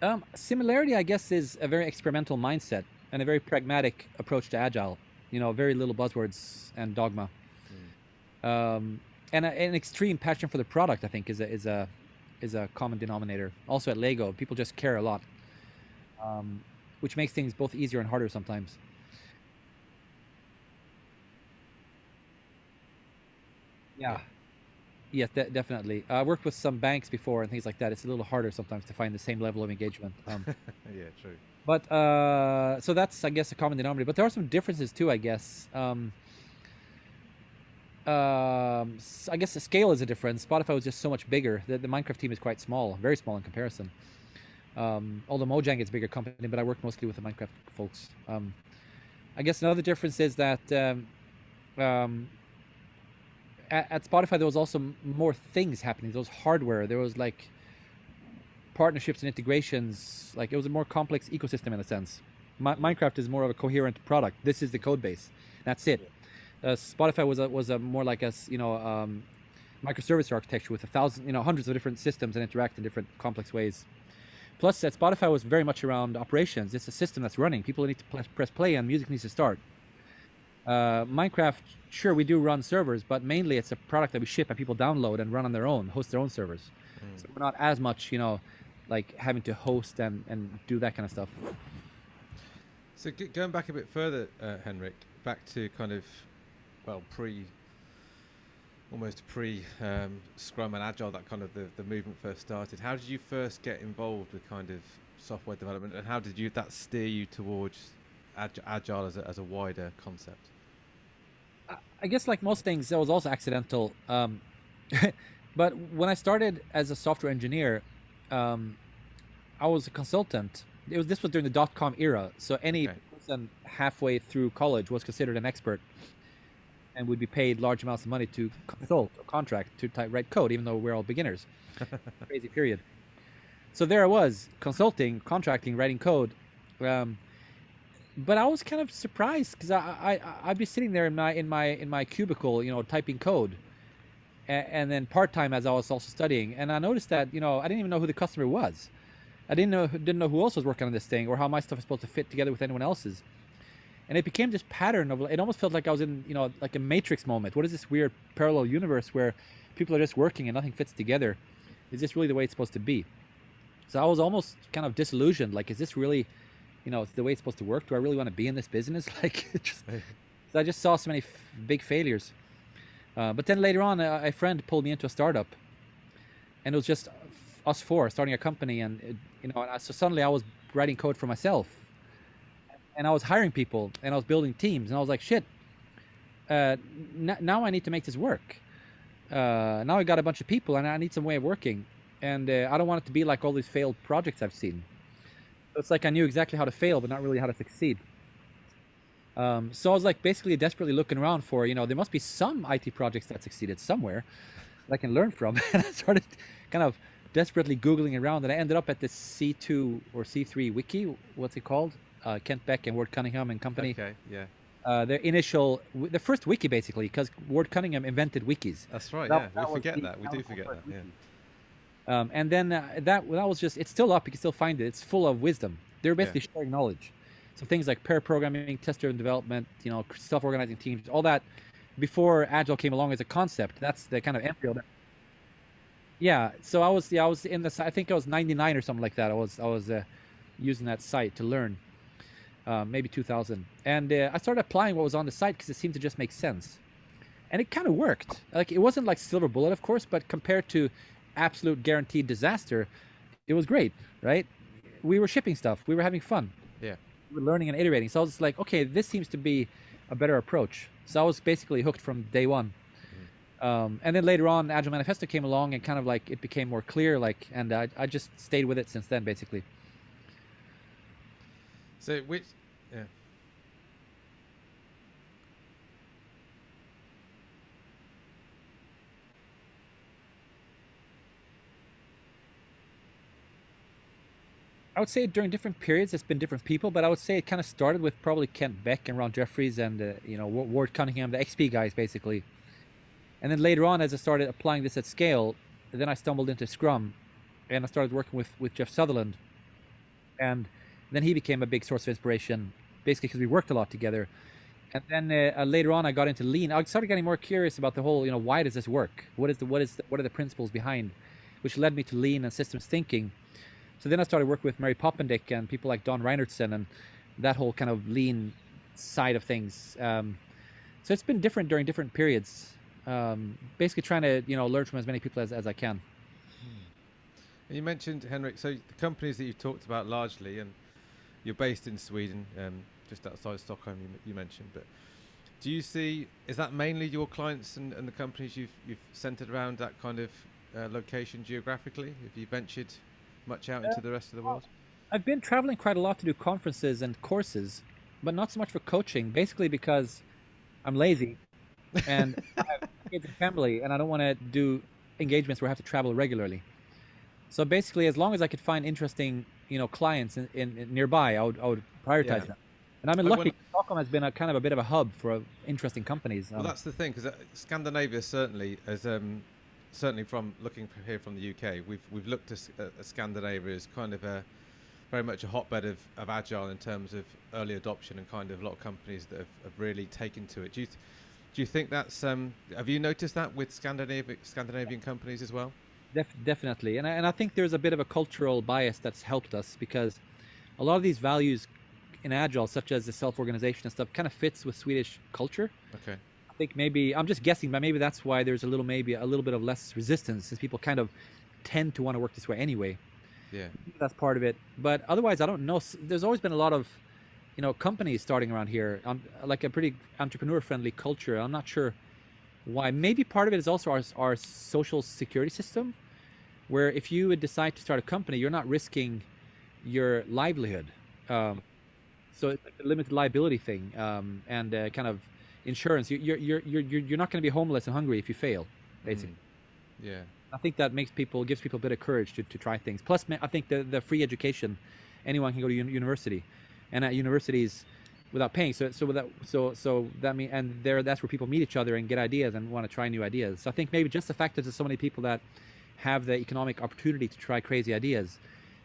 Um, similarity, I guess, is a very experimental mindset and a very pragmatic approach to agile. You know, very little buzzwords and dogma. Mm. Um, and a, an extreme passion for the product, I think, is a is a is a common denominator. Also at Lego, people just care a lot, um, which makes things both easier and harder sometimes. Yeah. Yes, de- definitely. I worked with some banks before and things like that. It's a little harder sometimes to find the same level of engagement. Um, yeah, true. But uh, so that's, I guess, a common denominator. But there are some differences too, I guess. Um, um, I guess the scale is a difference. Spotify was just so much bigger. The, the Minecraft team is quite small, very small in comparison. Um, although Mojang is a bigger company, but I work mostly with the Minecraft folks. Um, I guess another difference is that um, um, at, at Spotify there was also more things happening. There was hardware. There was like partnerships and integrations. Like it was a more complex ecosystem in a sense. Minecraft is more of a coherent product. This is the code base. That's it. Uh, Spotify was a, was a more like a you know um, microservice architecture with a thousand you know hundreds of different systems and interact in different complex ways. Plus, at Spotify was very much around operations. It's a system that's running. People need to press play and music needs to start. Uh, Minecraft, sure, we do run servers, but mainly it's a product that we ship and people download and run on their own, host their own servers. Mm. So we're not as much, you know, like having to host and, and do that kind of stuff. So g- going back a bit further, uh, Henrik, back to kind of, well, pre, almost pre um, Scrum and Agile, that kind of the, the movement first started. How did you first get involved with kind of software development, and how did you that steer you towards agile as a, as a wider concept? I guess like most things, that was also accidental. Um, but when I started as a software engineer, um, I was a consultant. It was this was during the dot com era, so any okay. person halfway through college was considered an expert, and would be paid large amounts of money to consult or contract to type, write code, even though we're all beginners. Crazy period. So there I was, consulting, contracting, writing code. Um, but I was kind of surprised because I, I I'd be sitting there in my in my in my cubicle, you know, typing code, and, and then part time as I was also studying, and I noticed that you know I didn't even know who the customer was, I didn't know didn't know who else was working on this thing or how my stuff is supposed to fit together with anyone else's, and it became this pattern of it almost felt like I was in you know like a matrix moment. What is this weird parallel universe where people are just working and nothing fits together? Is this really the way it's supposed to be? So I was almost kind of disillusioned. Like, is this really you know, it's the way it's supposed to work. Do I really want to be in this business? Like, just, I just saw so many big failures. Uh, but then later on, a, a, friend pulled me into a startup, and it was just us four starting a company, and it, you know, so suddenly I was writing code for myself, and I was hiring people, and I was building teams, and I was like, shit. Uh, n- now I need to make this work. Uh, now I got a bunch of people, and I need some way of working, and uh, I don't want it to be like all these failed projects I've seen it's like I knew exactly how to fail, but not really how to succeed. Um, so I was like basically desperately looking around for, you know, there must be some IT projects that succeeded somewhere that I can learn from. and I started kind of desperately Googling around and I ended up at the C2 or C3 wiki. What's it called? Uh, Kent Beck and Ward Cunningham and company. Okay, yeah. uh, their initial, w- the first wiki basically, because Ward Cunningham invented wikis. That's right. That- yeah, that we forget that. We do forget that. Yeah. Um, and then uh, that that was just it's still up. You can still find it. It's full of wisdom. They're basically sharing knowledge. So things like pair programming, test-driven development, you know, self-organizing teams, all that. Before Agile came along as a concept, that's the kind of embryo. That, yeah. So I was yeah I was in the I think I was 99 or something like that. I was I was uh, using that site to learn. Uh, maybe 2000, and uh, I started applying what was on the site because it seemed to just make sense, and it kind of worked. Like it wasn't like silver bullet, of course, but compared to absolute guaranteed disaster, it was great, right? We were shipping stuff, we were having fun, Yeah. we were learning and iterating. So I was like, okay, this seems to be a better approach. So I was basically hooked from day one. Um, and then later on, Agile Manifesto came along and kind of like it became more clear, like, and I, I just stayed with it since then, basically. So which, yeah. I would say during different periods, it's been different people, but I would say it kind of started with probably Kent Beck and Ron Jeffries and uh, you know Ward Cunningham, the XP guys, basically. And then later on, as I started applying this at scale, then I stumbled into Scrum, and I started working with with Jeff Sutherland, and then he became a big source of inspiration, basically because we worked a lot together. And then uh, uh, later on, I got into Lean. I started getting more curious about the whole, you know, why does this work? What is the what is the, what are the principles behind, which led me to Lean and systems thinking. So then I started working with Mary Poppendieck and people like Don Reinertsen and that whole kind of lean side of things. Um, so it's been different during different periods. Um, basically trying to you know learn from as many people as, as I can. And you mentioned Henrik. So the companies that you've talked about largely, and you're based in Sweden, um, just outside Stockholm. You, you mentioned, but do you see is that mainly your clients and, and the companies you've you've centered around that kind of uh, location geographically? Have you ventured much out into the rest of the world? I've been traveling quite a lot to do conferences and courses, but not so much for coaching. Basically because I'm lazy and I have kids and family, and I don't want to do engagements where I have to travel regularly. So basically, as long as I could find interesting, you know, clients in, in, in nearby, I would I would prioritize Yeah. them. And I'm been I lucky. wonder- Stockholm has been a kind of a bit of a hub for uh, interesting companies. Well, Um, that's the thing, because Scandinavia certainly, as um, certainly from looking here from the UK, we've we've looked at, at at Scandinavia as kind of a very much a hotbed of, of agile in terms of early adoption and kind of a lot of companies that have, have really taken to it. Do you th- do you think that's um, have you noticed that with Scandinavian Scandinavian companies as well? Def- definitely, and I, and I think there's a bit of a cultural bias that's helped us because a lot of these values in agile, such as the self-organization and stuff, kind of fits with Swedish culture. Okay. Think maybe I'm just guessing, but maybe that's why there's a little maybe a little bit of less resistance, since people kind of tend to want to work this way anyway. Yeah. That's part of it. But otherwise, I don't know. There's always been a lot of, you know, companies starting around here, um, like a pretty entrepreneur-friendly culture. I'm not sure why. Maybe part of it is also our our social security system, where if you would decide to start a company, you're not risking your livelihood. Um, so it's like a limited liability thing, um, and uh, kind of insurance. You, you're you're you're you're you're not going to be homeless and hungry if you fail, basically. Mm. Yeah. I think that makes people gives people a bit of courage to, to try things. Plus, I think the the free education, anyone can go to uni- university, and at universities, without paying. So so without so so that mean and there that's where people meet each other and get ideas and want to try new ideas. So I think maybe just the fact that there's so many people that have the economic opportunity to try crazy ideas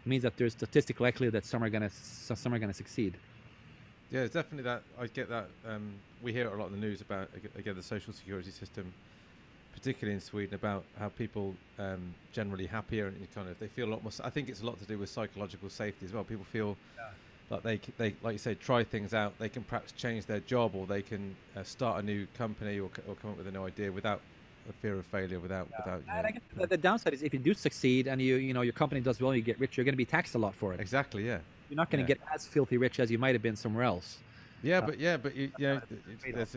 means that there's statistical likelihood that some are gonna some are gonna succeed. Yeah, it's definitely that. I get that. Um, we hear a lot in the news about again the social security system, particularly in Sweden, about how people um, generally happier and kind of they feel a lot more. I think it's a lot to do with psychological safety as well. People feel like they they like you say try things out. They can perhaps change their job or they can uh, start a new company or, or come up with a new idea without a fear of failure. Without without. you And know, guess the, the downside is if you do succeed and you you know your company does well, you get rich, you're going to be taxed a lot for it. exactly. Yeah. You're not going Yeah. to get as filthy rich as you might have been somewhere else. Yeah, Uh, but yeah, but you, you know, not a it's- trade-off. there's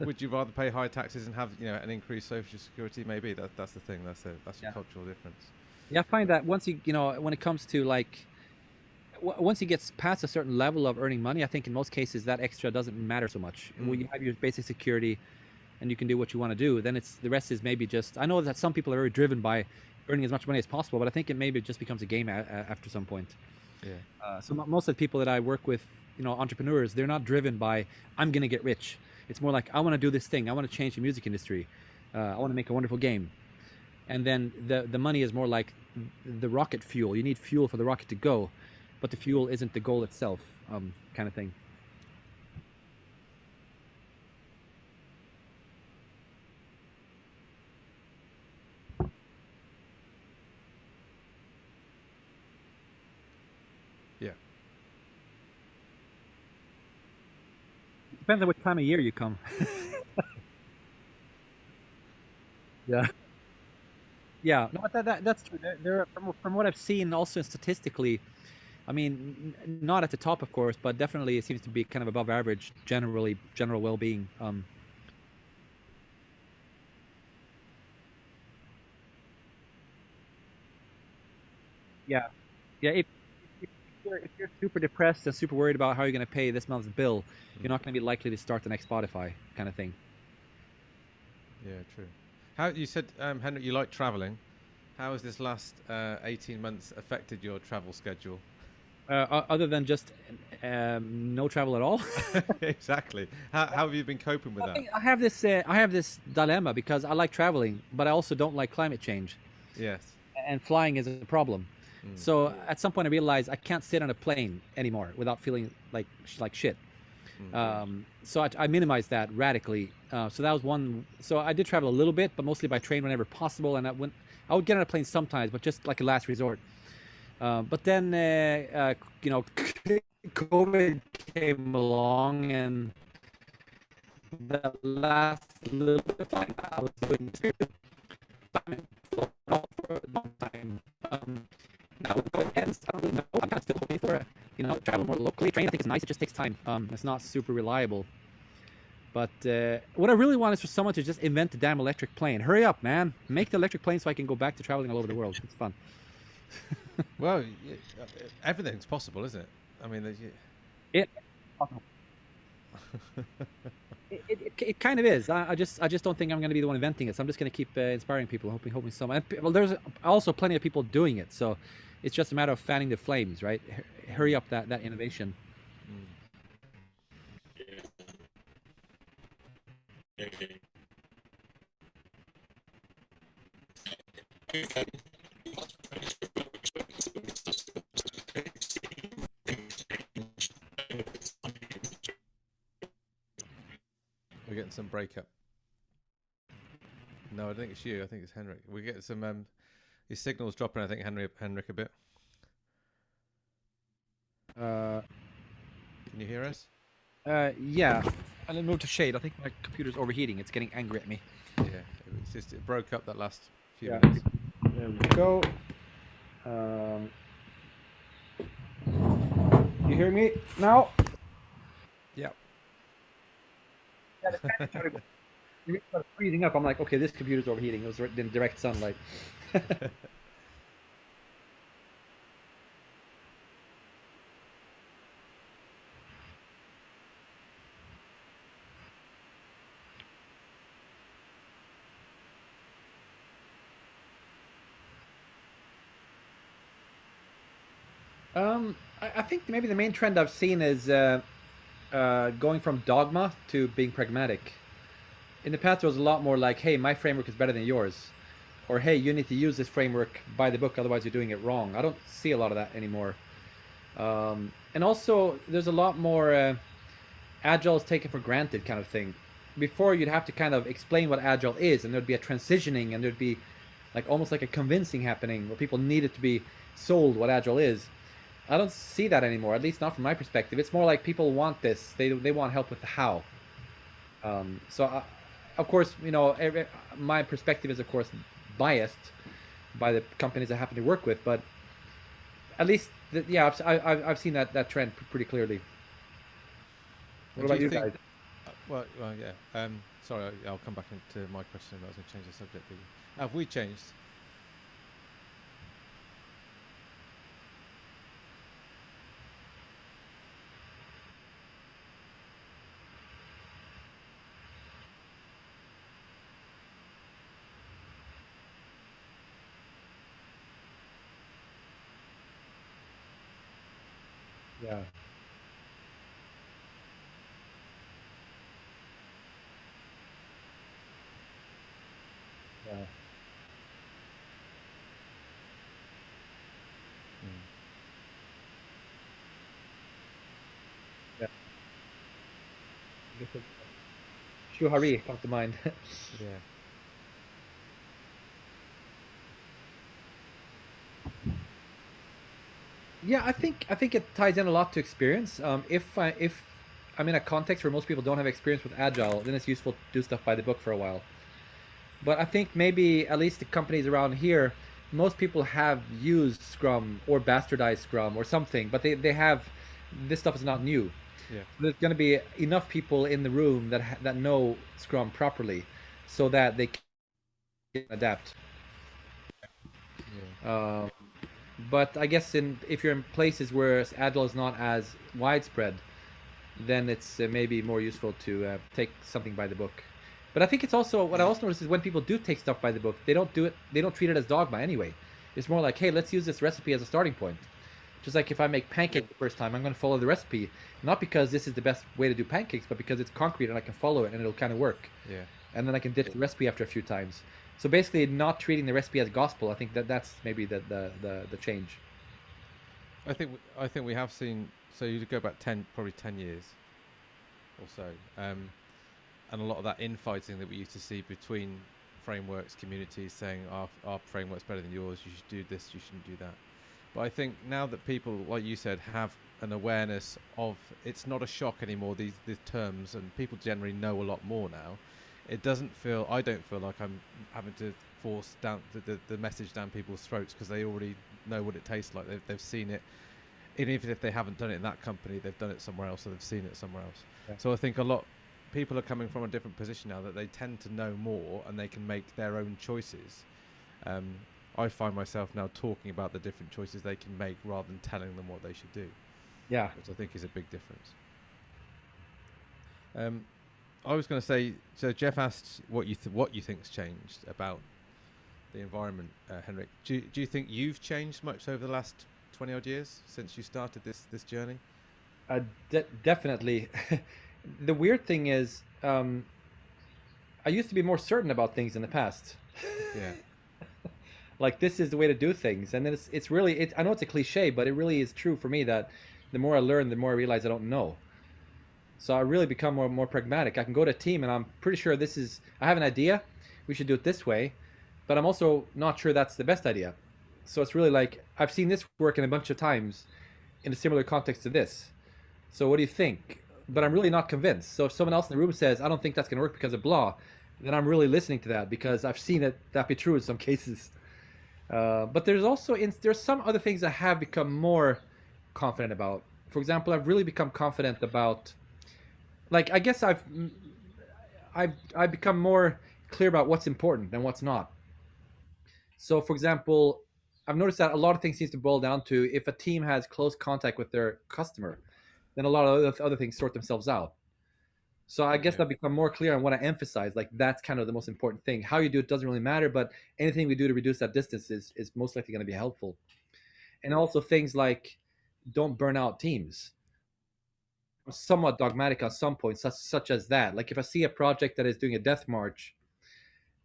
a- would you rather pay high taxes and have you know an increased social security? Maybe that that's the thing. That's a that's Yeah. a cultural difference. Yeah, I find that once you you know when it comes to like once you get past a certain level of earning money, I think in most cases that extra doesn't matter so much. When Mm. you have your basic security and you can do what you want to do, then it's the rest is maybe just. I know that some people are very driven by earning as much money as possible, but I think it maybe just becomes a game a, a, after some point. Yeah. Uh, so most of the people that I work with you know entrepreneurs they're not driven by i'm going to get rich. It's more like i want to do this thing. I want to change the music industry. Uh, i want to make a wonderful game. And then the the money is more like the rocket fuel. You need fuel for the rocket to go but the fuel isn't the goal itself um, kind of thing Yeah. Depends on what time of year you come. yeah. Yeah, no, that, that that's true. There, there are, from, from what I've seen, also statistically, I mean, n- not at the top, of course, but definitely it seems to be kind of above average, generally, general well-being. Um, yeah, yeah. If, you're, if you're super depressed and super worried about how you're going to pay this month's bill, you're not going to be likely to start the next Spotify kind of thing. Yeah, true. How you said, um, Henrik, you like traveling. How has this last uh, 18 months affected your travel schedule? Uh, other than just um, no travel at all. exactly. How, how have you been coping with I, that? I have this. Uh, I have this dilemma because I like traveling, but I also don't like climate change, Yes. and flying is a problem. Mm. So at some point, I realized I can't sit on a plane anymore without feeling like like shit. Mm. Um, so I, I minimized that radically. Uh, so that was one. So I did travel a little bit, but mostly by train whenever possible. And I went, I would get on a plane sometimes, but just like a last resort. Uh, but then, uh, uh, you know, COVID came along, and the last little bit of flying I was doing time for a long time. Um, COVID ends, I don't really know. I'm kind of still hoping for a, you know, travel more locally. Train, I think, is nice. It just takes time. Um, it's not super reliable. But uh, what I really want is for someone to just invent the damn electric plane. Hurry up, man! Make the electric plane so I can go back to traveling all over the world. It's fun. Well, uh, everything's possible, isn't it? I mean, there's- y- It, it, it, it kind of is. I, I just I just don't think I'm going to be the one inventing it. So I'm just going to keep uh, inspiring people, hoping hoping someone. Well, there's also plenty of people doing it. So it's just a matter of fanning the flames, right? Hu- Hurry up that that innovation. we're getting some breakup. No, I don't think it's you. I think it's Henrik. We get some. Um, his signal's dropping. I think Henry, Henrik a bit. Uh, Can you hear us? uh, yeah. And then move to shade. I think my computer's overheating. It's getting angry at me. Yeah. It just it broke up that last few Yeah. minutes. There we go. Um, you hear me now? Yeah. Yeah, the started started freezing up. I'm like, okay, this computer's overheating. It was in direct sunlight. Um, I, I think maybe the main trend I've seen is uh, uh, going from dogma to being pragmatic. In the past, there was a lot more like, "Hey, my framework is better than yours," or "Hey, you need to use this framework by the book, otherwise you're doing it wrong." I don't see a lot of that anymore. Um, and also, there's a lot more uh, agile is taken for granted kind of thing. Before, you'd have to kind of explain what agile is, and there'd be a transitioning, and there'd be like almost like a convincing happening where people needed to be sold what agile is. I don't see that anymore, at least not from my perspective. It's more like people want this; they they want help with the how. Um, so, I, of course, you know, every, my perspective is of course biased by the companies I happen to work with, but at least, th- yeah, I've, I- I've I've seen that that trend pretty clearly. What about you you think- guys? Uh, well, well, yeah. Um, sorry, I'll come back to my question. I was going to change the subject. Have we changed? Yeah. Shuhari comes to mind. Yeah. Yeah, I think I think it ties in a lot to experience. Um, if I if I'm in a context where most people don't have experience with agile, then it's useful to do stuff by the book for a while. But I think maybe at least the companies around here, most people have used Scrum or bastardized Scrum or something, but they, they have this stuff is not new. Yeah. There's going to be enough people in the room that that know Scrum properly, so that they can adapt. Yeah. Um, but I guess in if you're in places where agile is not as widespread, then it's uh, maybe more useful to uh, take something by the book. But I think it's also what I also notice is when people do take stuff by the book, they don't do it. They don't treat it as dogma anyway. It's more like, hey, let's use this recipe as a starting point. Just like if I make pancakes the first time, I'm going to follow the recipe, not because this is the best way to do pancakes, but because it's concrete and I can follow it and it'll kind of work. Yeah. And then I can ditch the recipe after a few times. So basically, not treating the recipe as gospel. I think that that's maybe the the the, the change. I think I think we have seen. So you go back ten, probably ten years, or so, um, and a lot of that infighting that we used to see between frameworks, communities saying our our framework's better than yours. You should do this. You shouldn't do that. But I think now that people, like you said, have an awareness of it's not a shock anymore. These these terms and people generally know a lot more now. It doesn't feel. I don't feel like I'm having to force down the, the, the message down people's throats because they already know what it tastes like. They've they've seen it. And even if they haven't done it in that company, they've done it somewhere else, or they've seen it somewhere else. Yeah. So I think a lot people are coming from a different position now that they tend to know more and they can make their own choices. Um, I find myself now talking about the different choices they can make rather than telling them what they should do, Yeah. which I think is a big difference. Um, I was going to say, so Jeff asked what you th- what you think's changed about the environment, uh, Henrik. Do you, do you think you've changed much over the last twenty odd years since you started this this journey? Uh, de- definitely. the weird thing is, um, I used to be more certain about things in the past. Yeah, like this is the way to do things, and then it's it's really it. I know it's a cliche, but it really is true for me that the more I learn, the more I realize I don't know. So I really become more more pragmatic. I can go to a team, and I'm pretty sure this is. I have an idea. We should do it this way, but I'm also not sure that's the best idea. So it's really like I've seen this work in a bunch of times in a similar context to this. So what do you think? But I'm really not convinced. So if someone else in the room says, I don't think that's going to work because of blah, then I'm really listening to that because I've seen it that be true in some cases. Uh, but there's also in, there's some other things I have become more confident about. For example, I've really become confident about, like I guess I've I've I've become more clear about what's important and what's not. So, for example, I've noticed that a lot of things seems to boil down to if a team has close contact with their customer, then a lot of other, other things sort themselves out. So I guess Yeah. I've become more clear on what I emphasize. Like that's kind of the most important thing. How you do it doesn't really matter, but anything we do to reduce that distance is is most likely going to be helpful. And also things like don't burn out teams. I'm somewhat dogmatic on some points, such such as that. Like if I see a project that is doing a death march,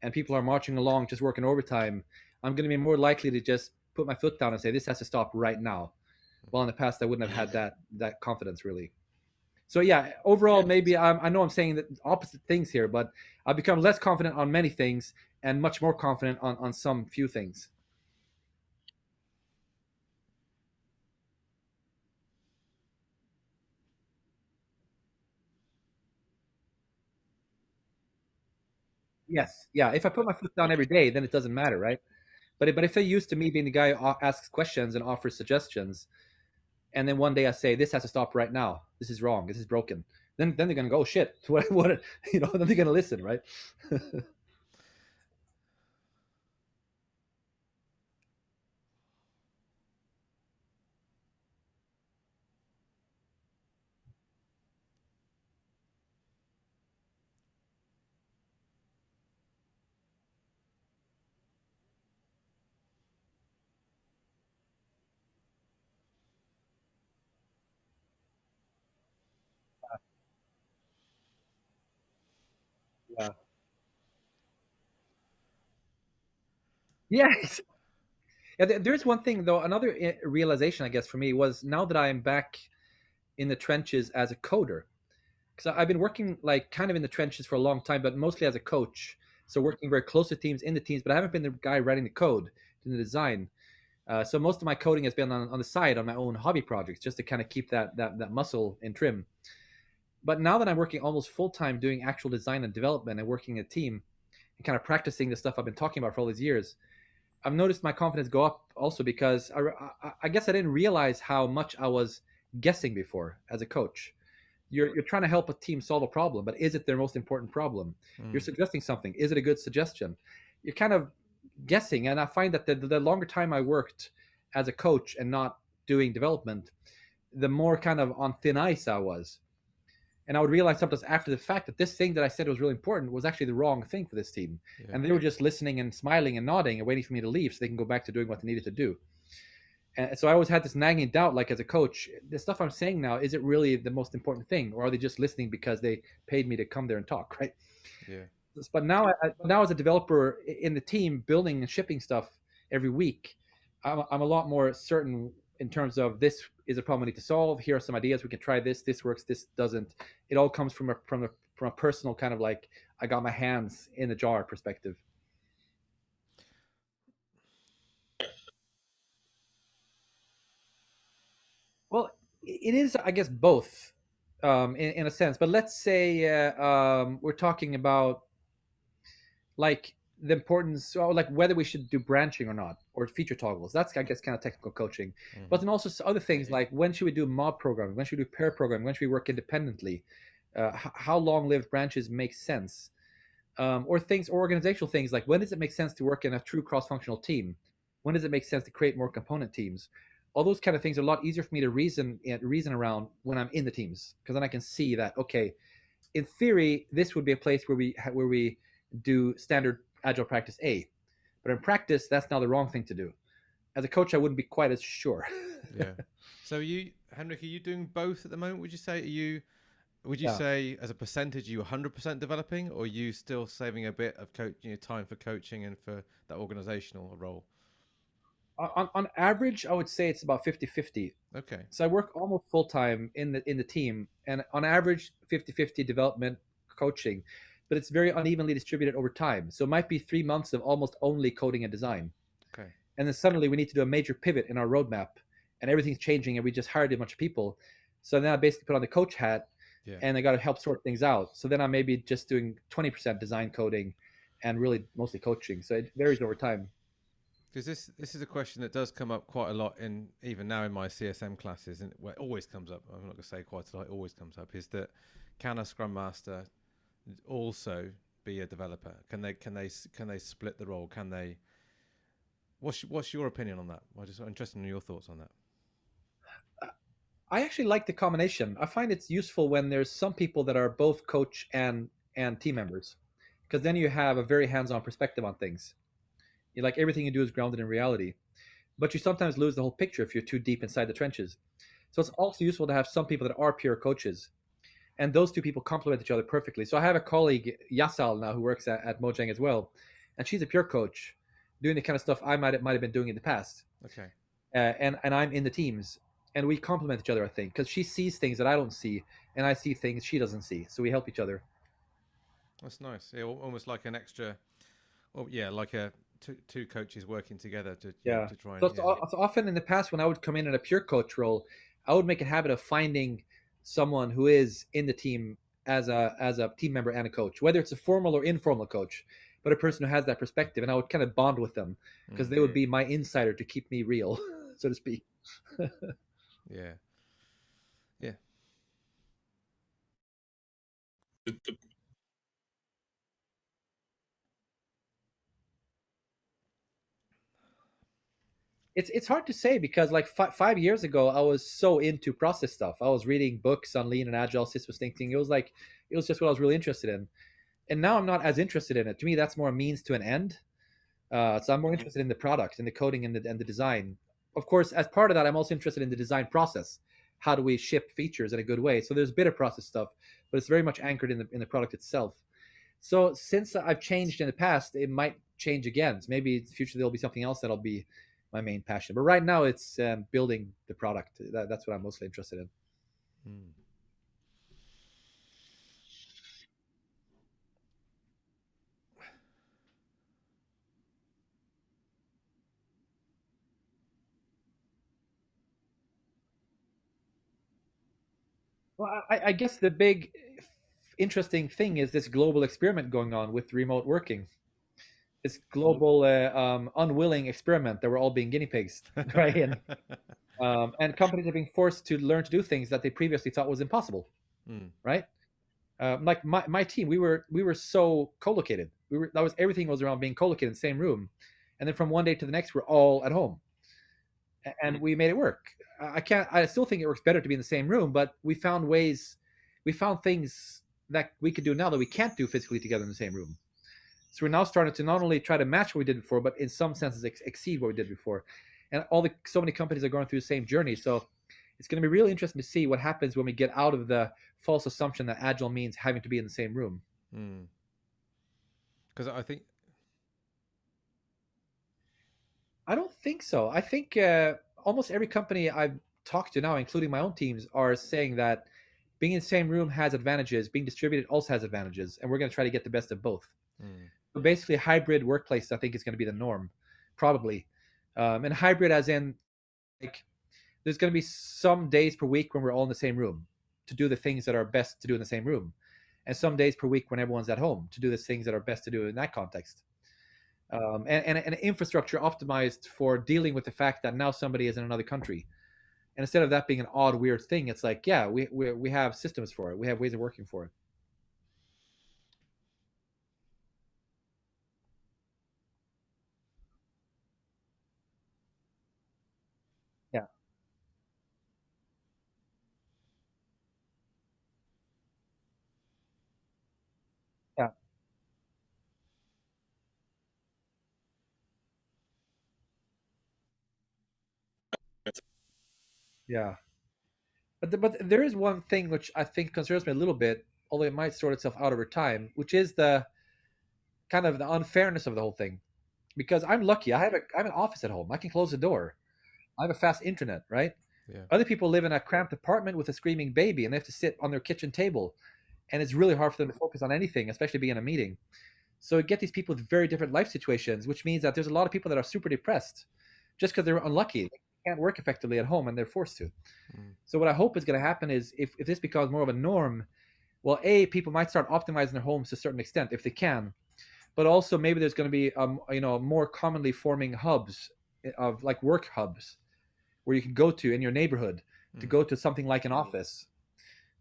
and people are marching along just working overtime, I'm going to be more likely to just put my foot down and say this has to stop right now. Well, in the past, I wouldn't have had that that confidence really. So yeah, overall, maybe I'm, I know I'm saying the opposite things here, but I've become less confident on many things and much more confident on on some few things. Yes, yeah. If I put my foot down every day, then it doesn't matter, right? But but if they're used to me being the guy who asks questions and offers suggestions, and then one day I say this has to stop right now, this is wrong, this is broken, then then they're gonna go oh, shit. What what you know? Then they're gonna listen, right? Yeah. Yes. Yeah, there- there's one thing though. Another i- realization, I guess, for me was now that I am back in the trenches as a coder, because I've been working like kind of in the trenches for a long time, but mostly as a coach. So working very close to teams in the teams, but I haven't been the guy writing the code, doing the design. Uh, so most of my coding has been on, on the side on my own hobby projects, just to kind of keep that that that muscle in trim. But now that I'm working almost full time doing actual design and development and working a team and kind of practicing the stuff I've been talking about for all these years, I've noticed my confidence go up also because I, I, I guess I didn't realize how much I was guessing before as a coach. You're, you're trying to help a team solve a problem, but is it their most important problem? Mm. You're suggesting something. Is it a good suggestion? You're kind of guessing. And I find that the, the longer time I worked as a coach and not doing development, the more kind of on thin ice I was and I would realize sometimes after the fact that this thing that I said was really important was actually the wrong thing for this team, yeah. and they were just listening and smiling and nodding and waiting for me to leave so they can go back to doing what they needed to do. And so I always had this nagging doubt, like as a coach, the stuff I'm saying now is it really the most important thing, or are they just listening because they paid me to come there and talk, right? Yeah. But now, I, now as a developer in the team, building and shipping stuff every week, I'm, I'm a lot more certain in terms of this is a problem we need to solve. Here are some ideas. We can try this. This works. This doesn't. It all comes from a from a from a personal kind of like I got my hands in the jar perspective. Well, it is, I guess, both um, in, in a sense. But let's say uh, um, we're talking about like the importance, or like whether we should do branching or not, or feature toggles. That's I guess kind of technical coaching. Mm-hmm. But then also other things like when should we do mob programming? When should we do pair programming? When should we work independently? Uh, how long-lived branches make sense? Um, or things, or organizational things like when does it make sense to work in a true cross-functional team? When does it make sense to create more component teams? All those kind of things are a lot easier for me to reason eh, reason around when I'm in the teams because then I can see that okay, in theory, this would be a place where we where we do standard agile practice A. But in practice, that's now the wrong thing to do. As a coach, I wouldn't be quite as sure. yeah. So you, Henrik, are you doing both at the moment? Would you say? Are you? Would you yeah. say, as a percentage, you 100% developing, or are you still saving a bit of coach, you know, time for coaching and for that organizational role? On, on average, I would say it's about 50 50. Okay. So I work almost full time in the in the team, and on average, 50 50 development coaching but it's very unevenly distributed over time. So it might be three months of almost only coding and design. Okay. And then suddenly we need to do a major pivot in our roadmap and everything's changing and we just hired a bunch of people. So then I basically put on the coach hat yeah. and I got to help sort things out. So then I'm maybe just doing 20% design coding and really mostly coaching. So it varies over time. Because this this is a question that does come up quite a lot in even now in my CSM classes, and it always comes up. I'm not going to say quite a lot. It always comes up. Is that can a Scrum Master also be a developer? Can they can they can they split the role? Can they? What's what's your opinion on that? I'm just interested in your thoughts on that. I actually like the combination. I find it's useful when there's some people that are both coach and and team members, because then you have a very hands-on perspective on things. You like everything you do is grounded in reality, but you sometimes lose the whole picture if you're too deep inside the trenches. So it's also useful to have some people that are pure coaches and those two people complement each other perfectly. So I have a colleague Yasal now who works at, at Mojang as well, and she's a pure coach, doing the kind of stuff I might might have been doing in the past. Okay. Uh, and and I'm in the teams, and we complement each other. I think because she sees things that I don't see, and I see things she doesn't see, so we help each other. That's nice. Yeah, almost like an extra. Well, yeah, like a two, two coaches working together to yeah to try. And, so, yeah. so often in the past when I would come in in a pure coach role, I would make a habit of finding someone who is in the team as a as a team member and a coach, whether it's a formal or informal coach, but a person who has that perspective, and I would kind of bond with them because mm-hmm. they would be my insider to keep me real, so to speak. yeah, yeah. The, the, it's it's hard to say because like five years ago I was so into process stuff. I was reading books on lean and agile systems thinking. It was like it was just what I was really interested in. And now I'm not as interested in it. To me, that's more a means to an end. Uh, so I'm more mm-hmm. interested in the product and the coding and the and the design. Of course, as part of that, I'm also interested in the design process. How do we ship features in a good way? So there's a bit of process stuff, but it's very much anchored in the in the product itself. So since I've changed in the past, it might change again. So maybe in the future there'll be something else that'll be my main passion. But right now, it's um, building the product. That, that's what I'm mostly interested in. Hmm. Well, I, I guess the big uh, interesting thing is this global experiment going on with remote working. This global uh, um, unwilling experiment that we're all being guinea pigs, right? And um, and companies are being forced to learn to do things that they previously thought was impossible, Mm. right? Uh, like my, my team, we were we were so co-located. We were that was everything was around being co-located in the same room, and then from one day to the next, we're all at home, and we made it work. I I can't. I still think it works better to be in the same room, but we found ways, we found things that we could do now that we can't do physically together in the same room. So we're now starting to not only try to match what we did before, but in some senses ex- exceed what we did before. And all the so many companies are going through the same journey. So it's going to be really interesting to see what happens when we get out of the false assumption that agile means having to be in the same room. Because I think I don't think so. I think uh, almost every company I've talked to now, including my own teams, are saying that being in the same room has advantages. Being distributed also has advantages, and we're going to try to get the best of both. Mm. Basically, hybrid workplace I think is going to be the norm, probably. Um, and hybrid, as in, like, there's going to be some days per week when we're all in the same room to do the things that are best to do in the same room, and some days per week when everyone's at home to do the things that are best to do in that context. Um, and, and an infrastructure optimized for dealing with the fact that now somebody is in another country. And instead of that being an odd, weird thing, it's like, yeah, we, we, we have systems for it. We have ways of working for it. Yeah. But the, but there is one thing which I think concerns me a little bit, although it might sort itself out over time, which is the kind of the unfairness of the whole thing. Because I'm lucky, I have a I have an office at home. I can close the door. I have a fast internet, right? Yeah. Other people live in a cramped apartment with a screaming baby, and they have to sit on their kitchen table, and it's really hard for them to focus on anything, especially being in a meeting. So you get these people with very different life situations, which means that there's a lot of people that are super depressed just because they're unlucky. Can't work effectively at home and they're forced to. Mm. So what I hope is going to happen is if, if this becomes more of a norm, well, A, people might start optimizing their homes to a certain extent if they can. But also maybe there's going to be um, you know more commonly forming hubs eh, of like work hubs where you can go to in your neighborhood to Mm. go to something like an office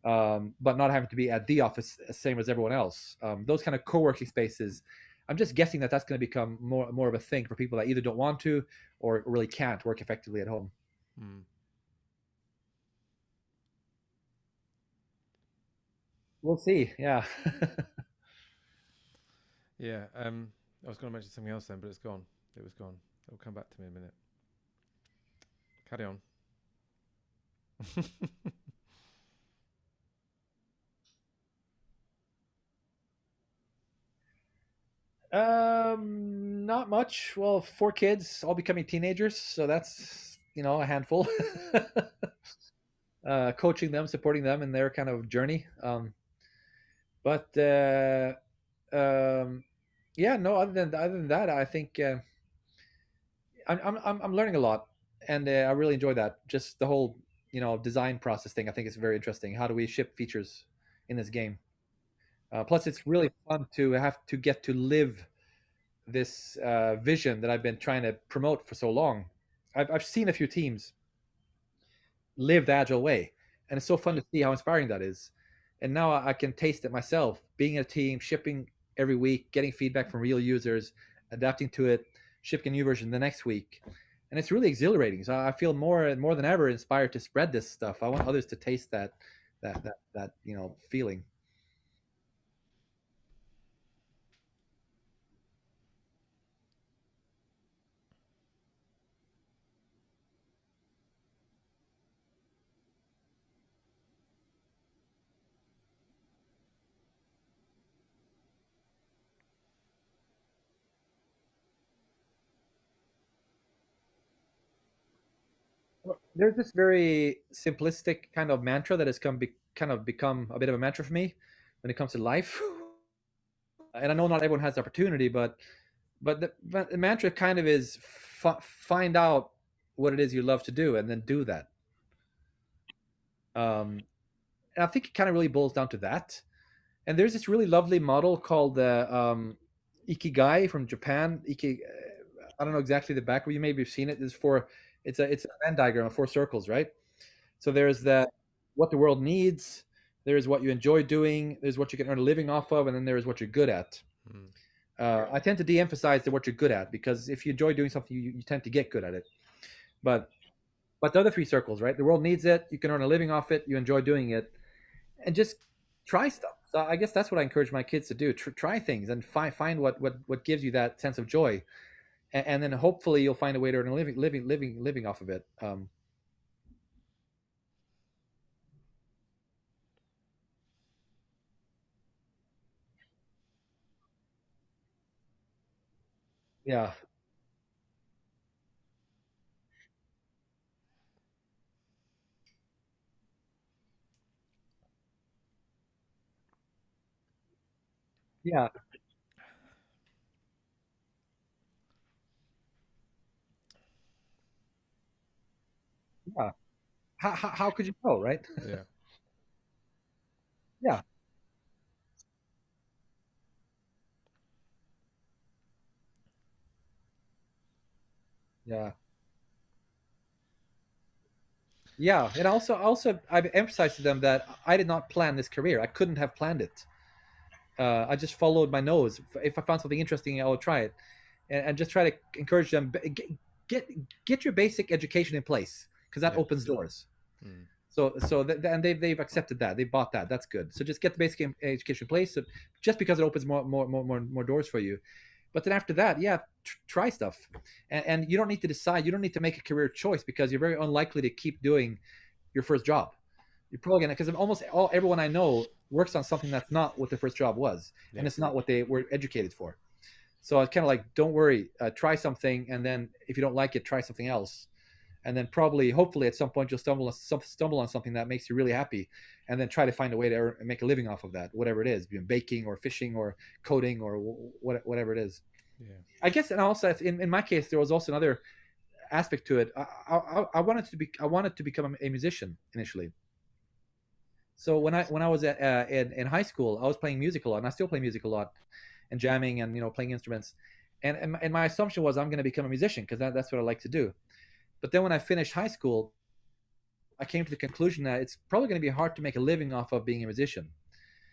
um, but not having to be at the office uh, same as everyone else. Um, those kind of co-working spaces. I'm just guessing that that's going to become more more of a thing for people that either don't want to or really can't work effectively at home. Mm. We'll see. Yeah. Yeah. Um, I was going to mention something else then, but it's gone. It was gone. It'll come back to me in a minute. Carry on. um, not much. Well, four kids, all becoming teenagers, so that's you know a handful. uh, coaching them, supporting them in their kind of journey. Um, but uh, um, yeah, no. Other than other than that, I think uh, I'm, I'm I'm learning a lot, and uh, I really enjoy that. Just the whole you know design process thing. I think is very interesting. How do we ship features in this game? Uh, plus, it's really fun to have to get to live this uh, vision that I've been trying to promote for so long. I've I've seen a few teams live the agile way, and it's so fun to see how inspiring that is. And now I can taste it myself. Being a team, shipping every week, getting feedback from real users, adapting to it, shipping a new version the next week, and it's really exhilarating. So I feel more and more than ever inspired to spread this stuff. I want others to taste that that that that you know feeling. There's this very simplistic kind of mantra that has come be, kind of become a bit of a mantra for me when it comes to life. And I know not everyone has the opportunity, but but the, but the mantra kind of is find out what it is you love to do and then do that. Um, and I think it kind of really boils down to that. And there's this really lovely model called the um, Ikigai from Japan. Iki, I don't know exactly the back, but you maybe have seen it. Is for it's a it's a Venn diagram of four circles, right? So there's the what the world needs. There's what you enjoy doing. There's what you can earn a living off of, and then there's what you're good at. Mm. Uh, I tend to de-emphasize the what you're good at because if you enjoy doing something, you, you tend to get good at it. But but the other three circles, right? The world needs it. You can earn a living off it. You enjoy doing it, and just try stuff. So I guess that's what I encourage my kids to do: Tr- try things and find find what what what gives you that sense of joy, and, and then hopefully you'll find a way to earn a living living living living off of it. Um, yeah, yeah, yeah. How, how, how could you know, right? Yeah. Yeah. Yeah. Yeah, and also also I've emphasized to them that I did not plan this career. I couldn't have planned it. Uh, I just followed my nose. If I found something interesting, I will try it, and, and just try to encourage them get get, get your basic education in place because that Yeah. opens doors. Mm. So so th- and they've they've accepted that they bought that. That's good. So just get the basic education in place, so just because it opens more more more more, more doors for you. But then after that, yeah, tr- try stuff, and, and you don't need to decide. You don't need to make a career choice because you're very unlikely to keep doing your first job. You're probably gonna because almost all everyone I know works on something that's not what their first job was, Yeah. and it's not what they were educated for. So it's kind of like, don't worry, uh, try something, and then if you don't like it, try something else, and then probably, hopefully, at some point you'll stumble on stumble on something that makes you really happy, and then try to find a way to make a living off of that, whatever it is, baking or fishing or coding or wh- whatever it is. Yeah. I guess, and also in, in my case, there was also another aspect to it. I, I, I wanted to be, I wanted to become a musician initially. So when I when I was at, uh, in in high school, I was playing music a lot, and I still play music a lot, and jamming and you know playing instruments, and and, my- and my assumption was I'm going to become a musician because that, that's what I like to do. But then when I finished high school, I came to the conclusion that it's probably going to be hard to make a living off of being a musician,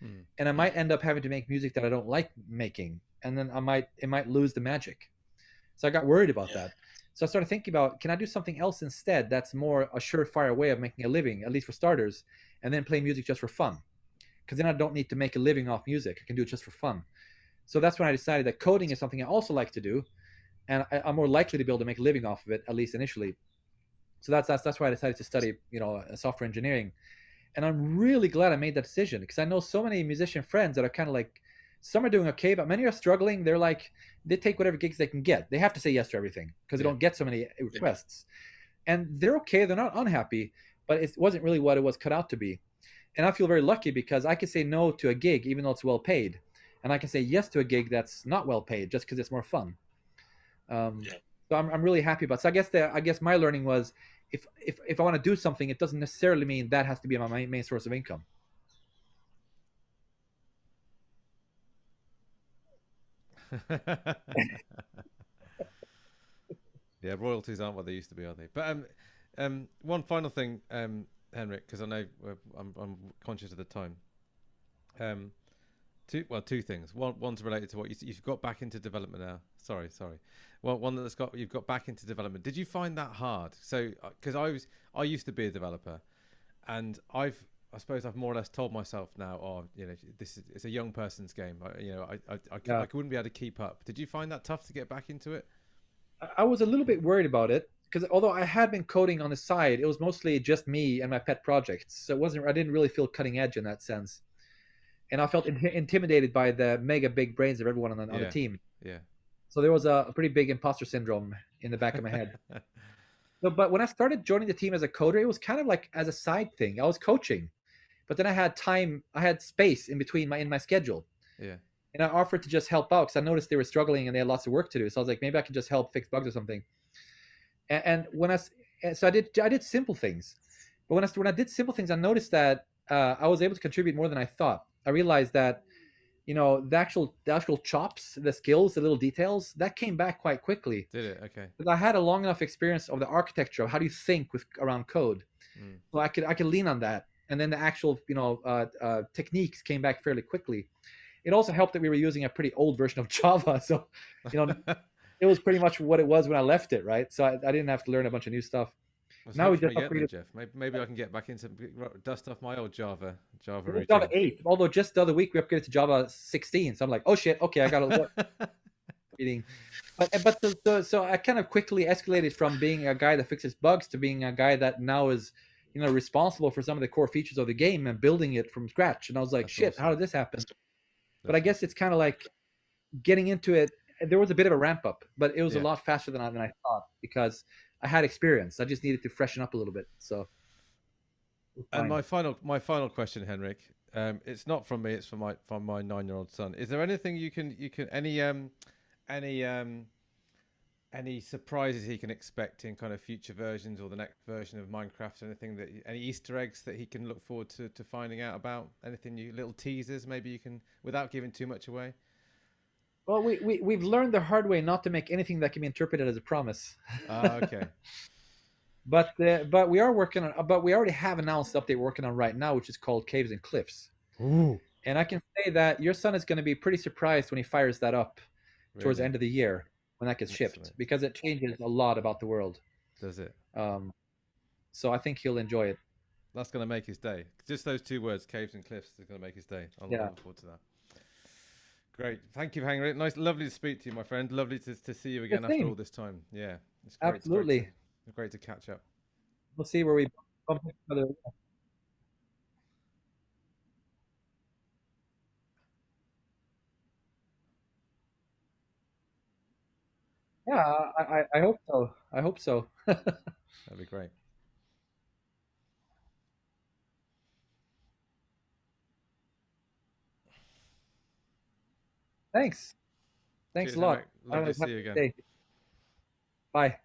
Mm. and I might end up having to make music that I don't like making, and then I might it might lose the magic. So I got worried about Yeah. that. So I started thinking about can I do something else instead that's more a surefire way of making a living, at least for starters, and then play music just for fun. Because then I don't need to make a living off music. I can do it just for fun. So that's when I decided that coding is something I also like to do, and I, I'm more likely to be able to make a living off of it, at least initially. So that's that's that's why I decided to study, you know, uh, software engineering, and I'm really glad I made that decision because I know so many musician friends that are kind of like, some are doing okay, but many are struggling. They're like, they take whatever gigs they can get. They have to say yes to everything because they Yeah. don't get so many requests, and they're okay. They're not unhappy, but it wasn't really what it was cut out to be. And I feel very lucky because I can say no to a gig even though it's well paid, and I can say yes to a gig that's not well paid just because it's more fun. Um, Yeah. So I'm, I'm really happy about. So I guess the I guess my learning was if if if I want to do something, it doesn't necessarily mean that has to be my main, main source of income. yeah, royalties aren't what they used to be, are they? But um, um, one final thing, um, Henrik, because I know we're, I'm, I'm conscious of the time. Um, two well, two things. One, one's related to what you, you've got back into development now. Sorry, sorry. Well, one that's got you've got back into development. Did you find that hard? So, uh, because I was, I used to be a developer, and I've I suppose I've more or less told myself now, oh, you know, this is it's a young person's game. I, you know, I I, I, Yeah. I wouldn't be able to keep up. Did you find that tough to get back into it? I- I was a little bit worried about it because although I had been coding on the side, it was mostly just me and my pet projects. So it wasn't. I didn't really feel cutting edge in that sense, and I felt in- intimidated by the mega big brains of everyone on the, on Yeah. the team. Yeah. So there was a, a pretty big imposter syndrome in the back of my head. So, but when I started joining the team as a coder, it was kind of like as a side thing. I was coaching, but then I had time, I had space in between my in my schedule, yeah. and I offered to just help out because I noticed they were struggling and they had lots of work to do. So I was like, maybe I can just help fix bugs or something. And, and when I and so I did I did simple things, but when I when I did simple things, I noticed that uh, I was able to contribute more than I thought. I realized that, you know, the actual the actual chops, the skills, the little details, that came back quite quickly. Did it? Okay. Because I had a long enough experience of the architecture of how do you think with around code, Mm. so I could I could lean on that, and then the actual you know uh, uh, techniques came back fairly quickly. It also helped that we were using a pretty old version of Java, so you know it was pretty much what it was when I left it, right? So I, I didn't have to learn a bunch of new stuff. Now we just get there, upgraded- Jeff. Maybe, maybe I can get back into dust off my old Java Java routine. Java 8, although just the other week we upgraded to Java 16. So I'm like, oh shit, okay, I got to reading. But eh, but so, so so I kind of quickly escalated from being a guy that fixes bugs to being a guy that now is you know responsible for some of the core features of the game and building it from scratch. And I was like, That's shit, awesome. how did this happen? But I guess it's kind of like getting into it. There was a bit of a ramp up, but it was Yeah. a lot faster than I, than I thought because I had experience. I just needed to freshen up a little bit. So. And my final my final question, Henrik. Um, it's not from me. It's from my from my nine year old son. Is there anything you can you can any um any um any surprises he can expect in kind of future versions or the next version of Minecraft? Anything that any Easter eggs that he can look forward to, to finding out about? Anything you little teasers maybe you can without giving too much away. Well, we, we we've learned the hard way not to make anything that can be interpreted as a promise. Ah, okay. But uh, but we are working on. But we already have announced update we're working on right now, which is called Caves and Cliffs. Ooh. And I can say that your son is going to be pretty surprised when he fires that up towards the end of the year when that gets shipped, Excellent. because it changes a lot about the world. Does it? Um, so I think he'll enjoy it. That's going to make his day. Just those two words, caves and cliffs, is going to make his day. I'm Yeah. looking forward to that. Great. Thank you, Henrik. Nice, lovely to speak to you, my friend. Lovely to, to see you again after all this time. Yeah. It's great, it's great Absolutely. to- great to catch up. We'll see where we bump into each other. Yeah, I, I, I hope so. I hope so. That'd be great. Thanks. Thanks Cheers, a lot. Lovely to see you again. day. Bye.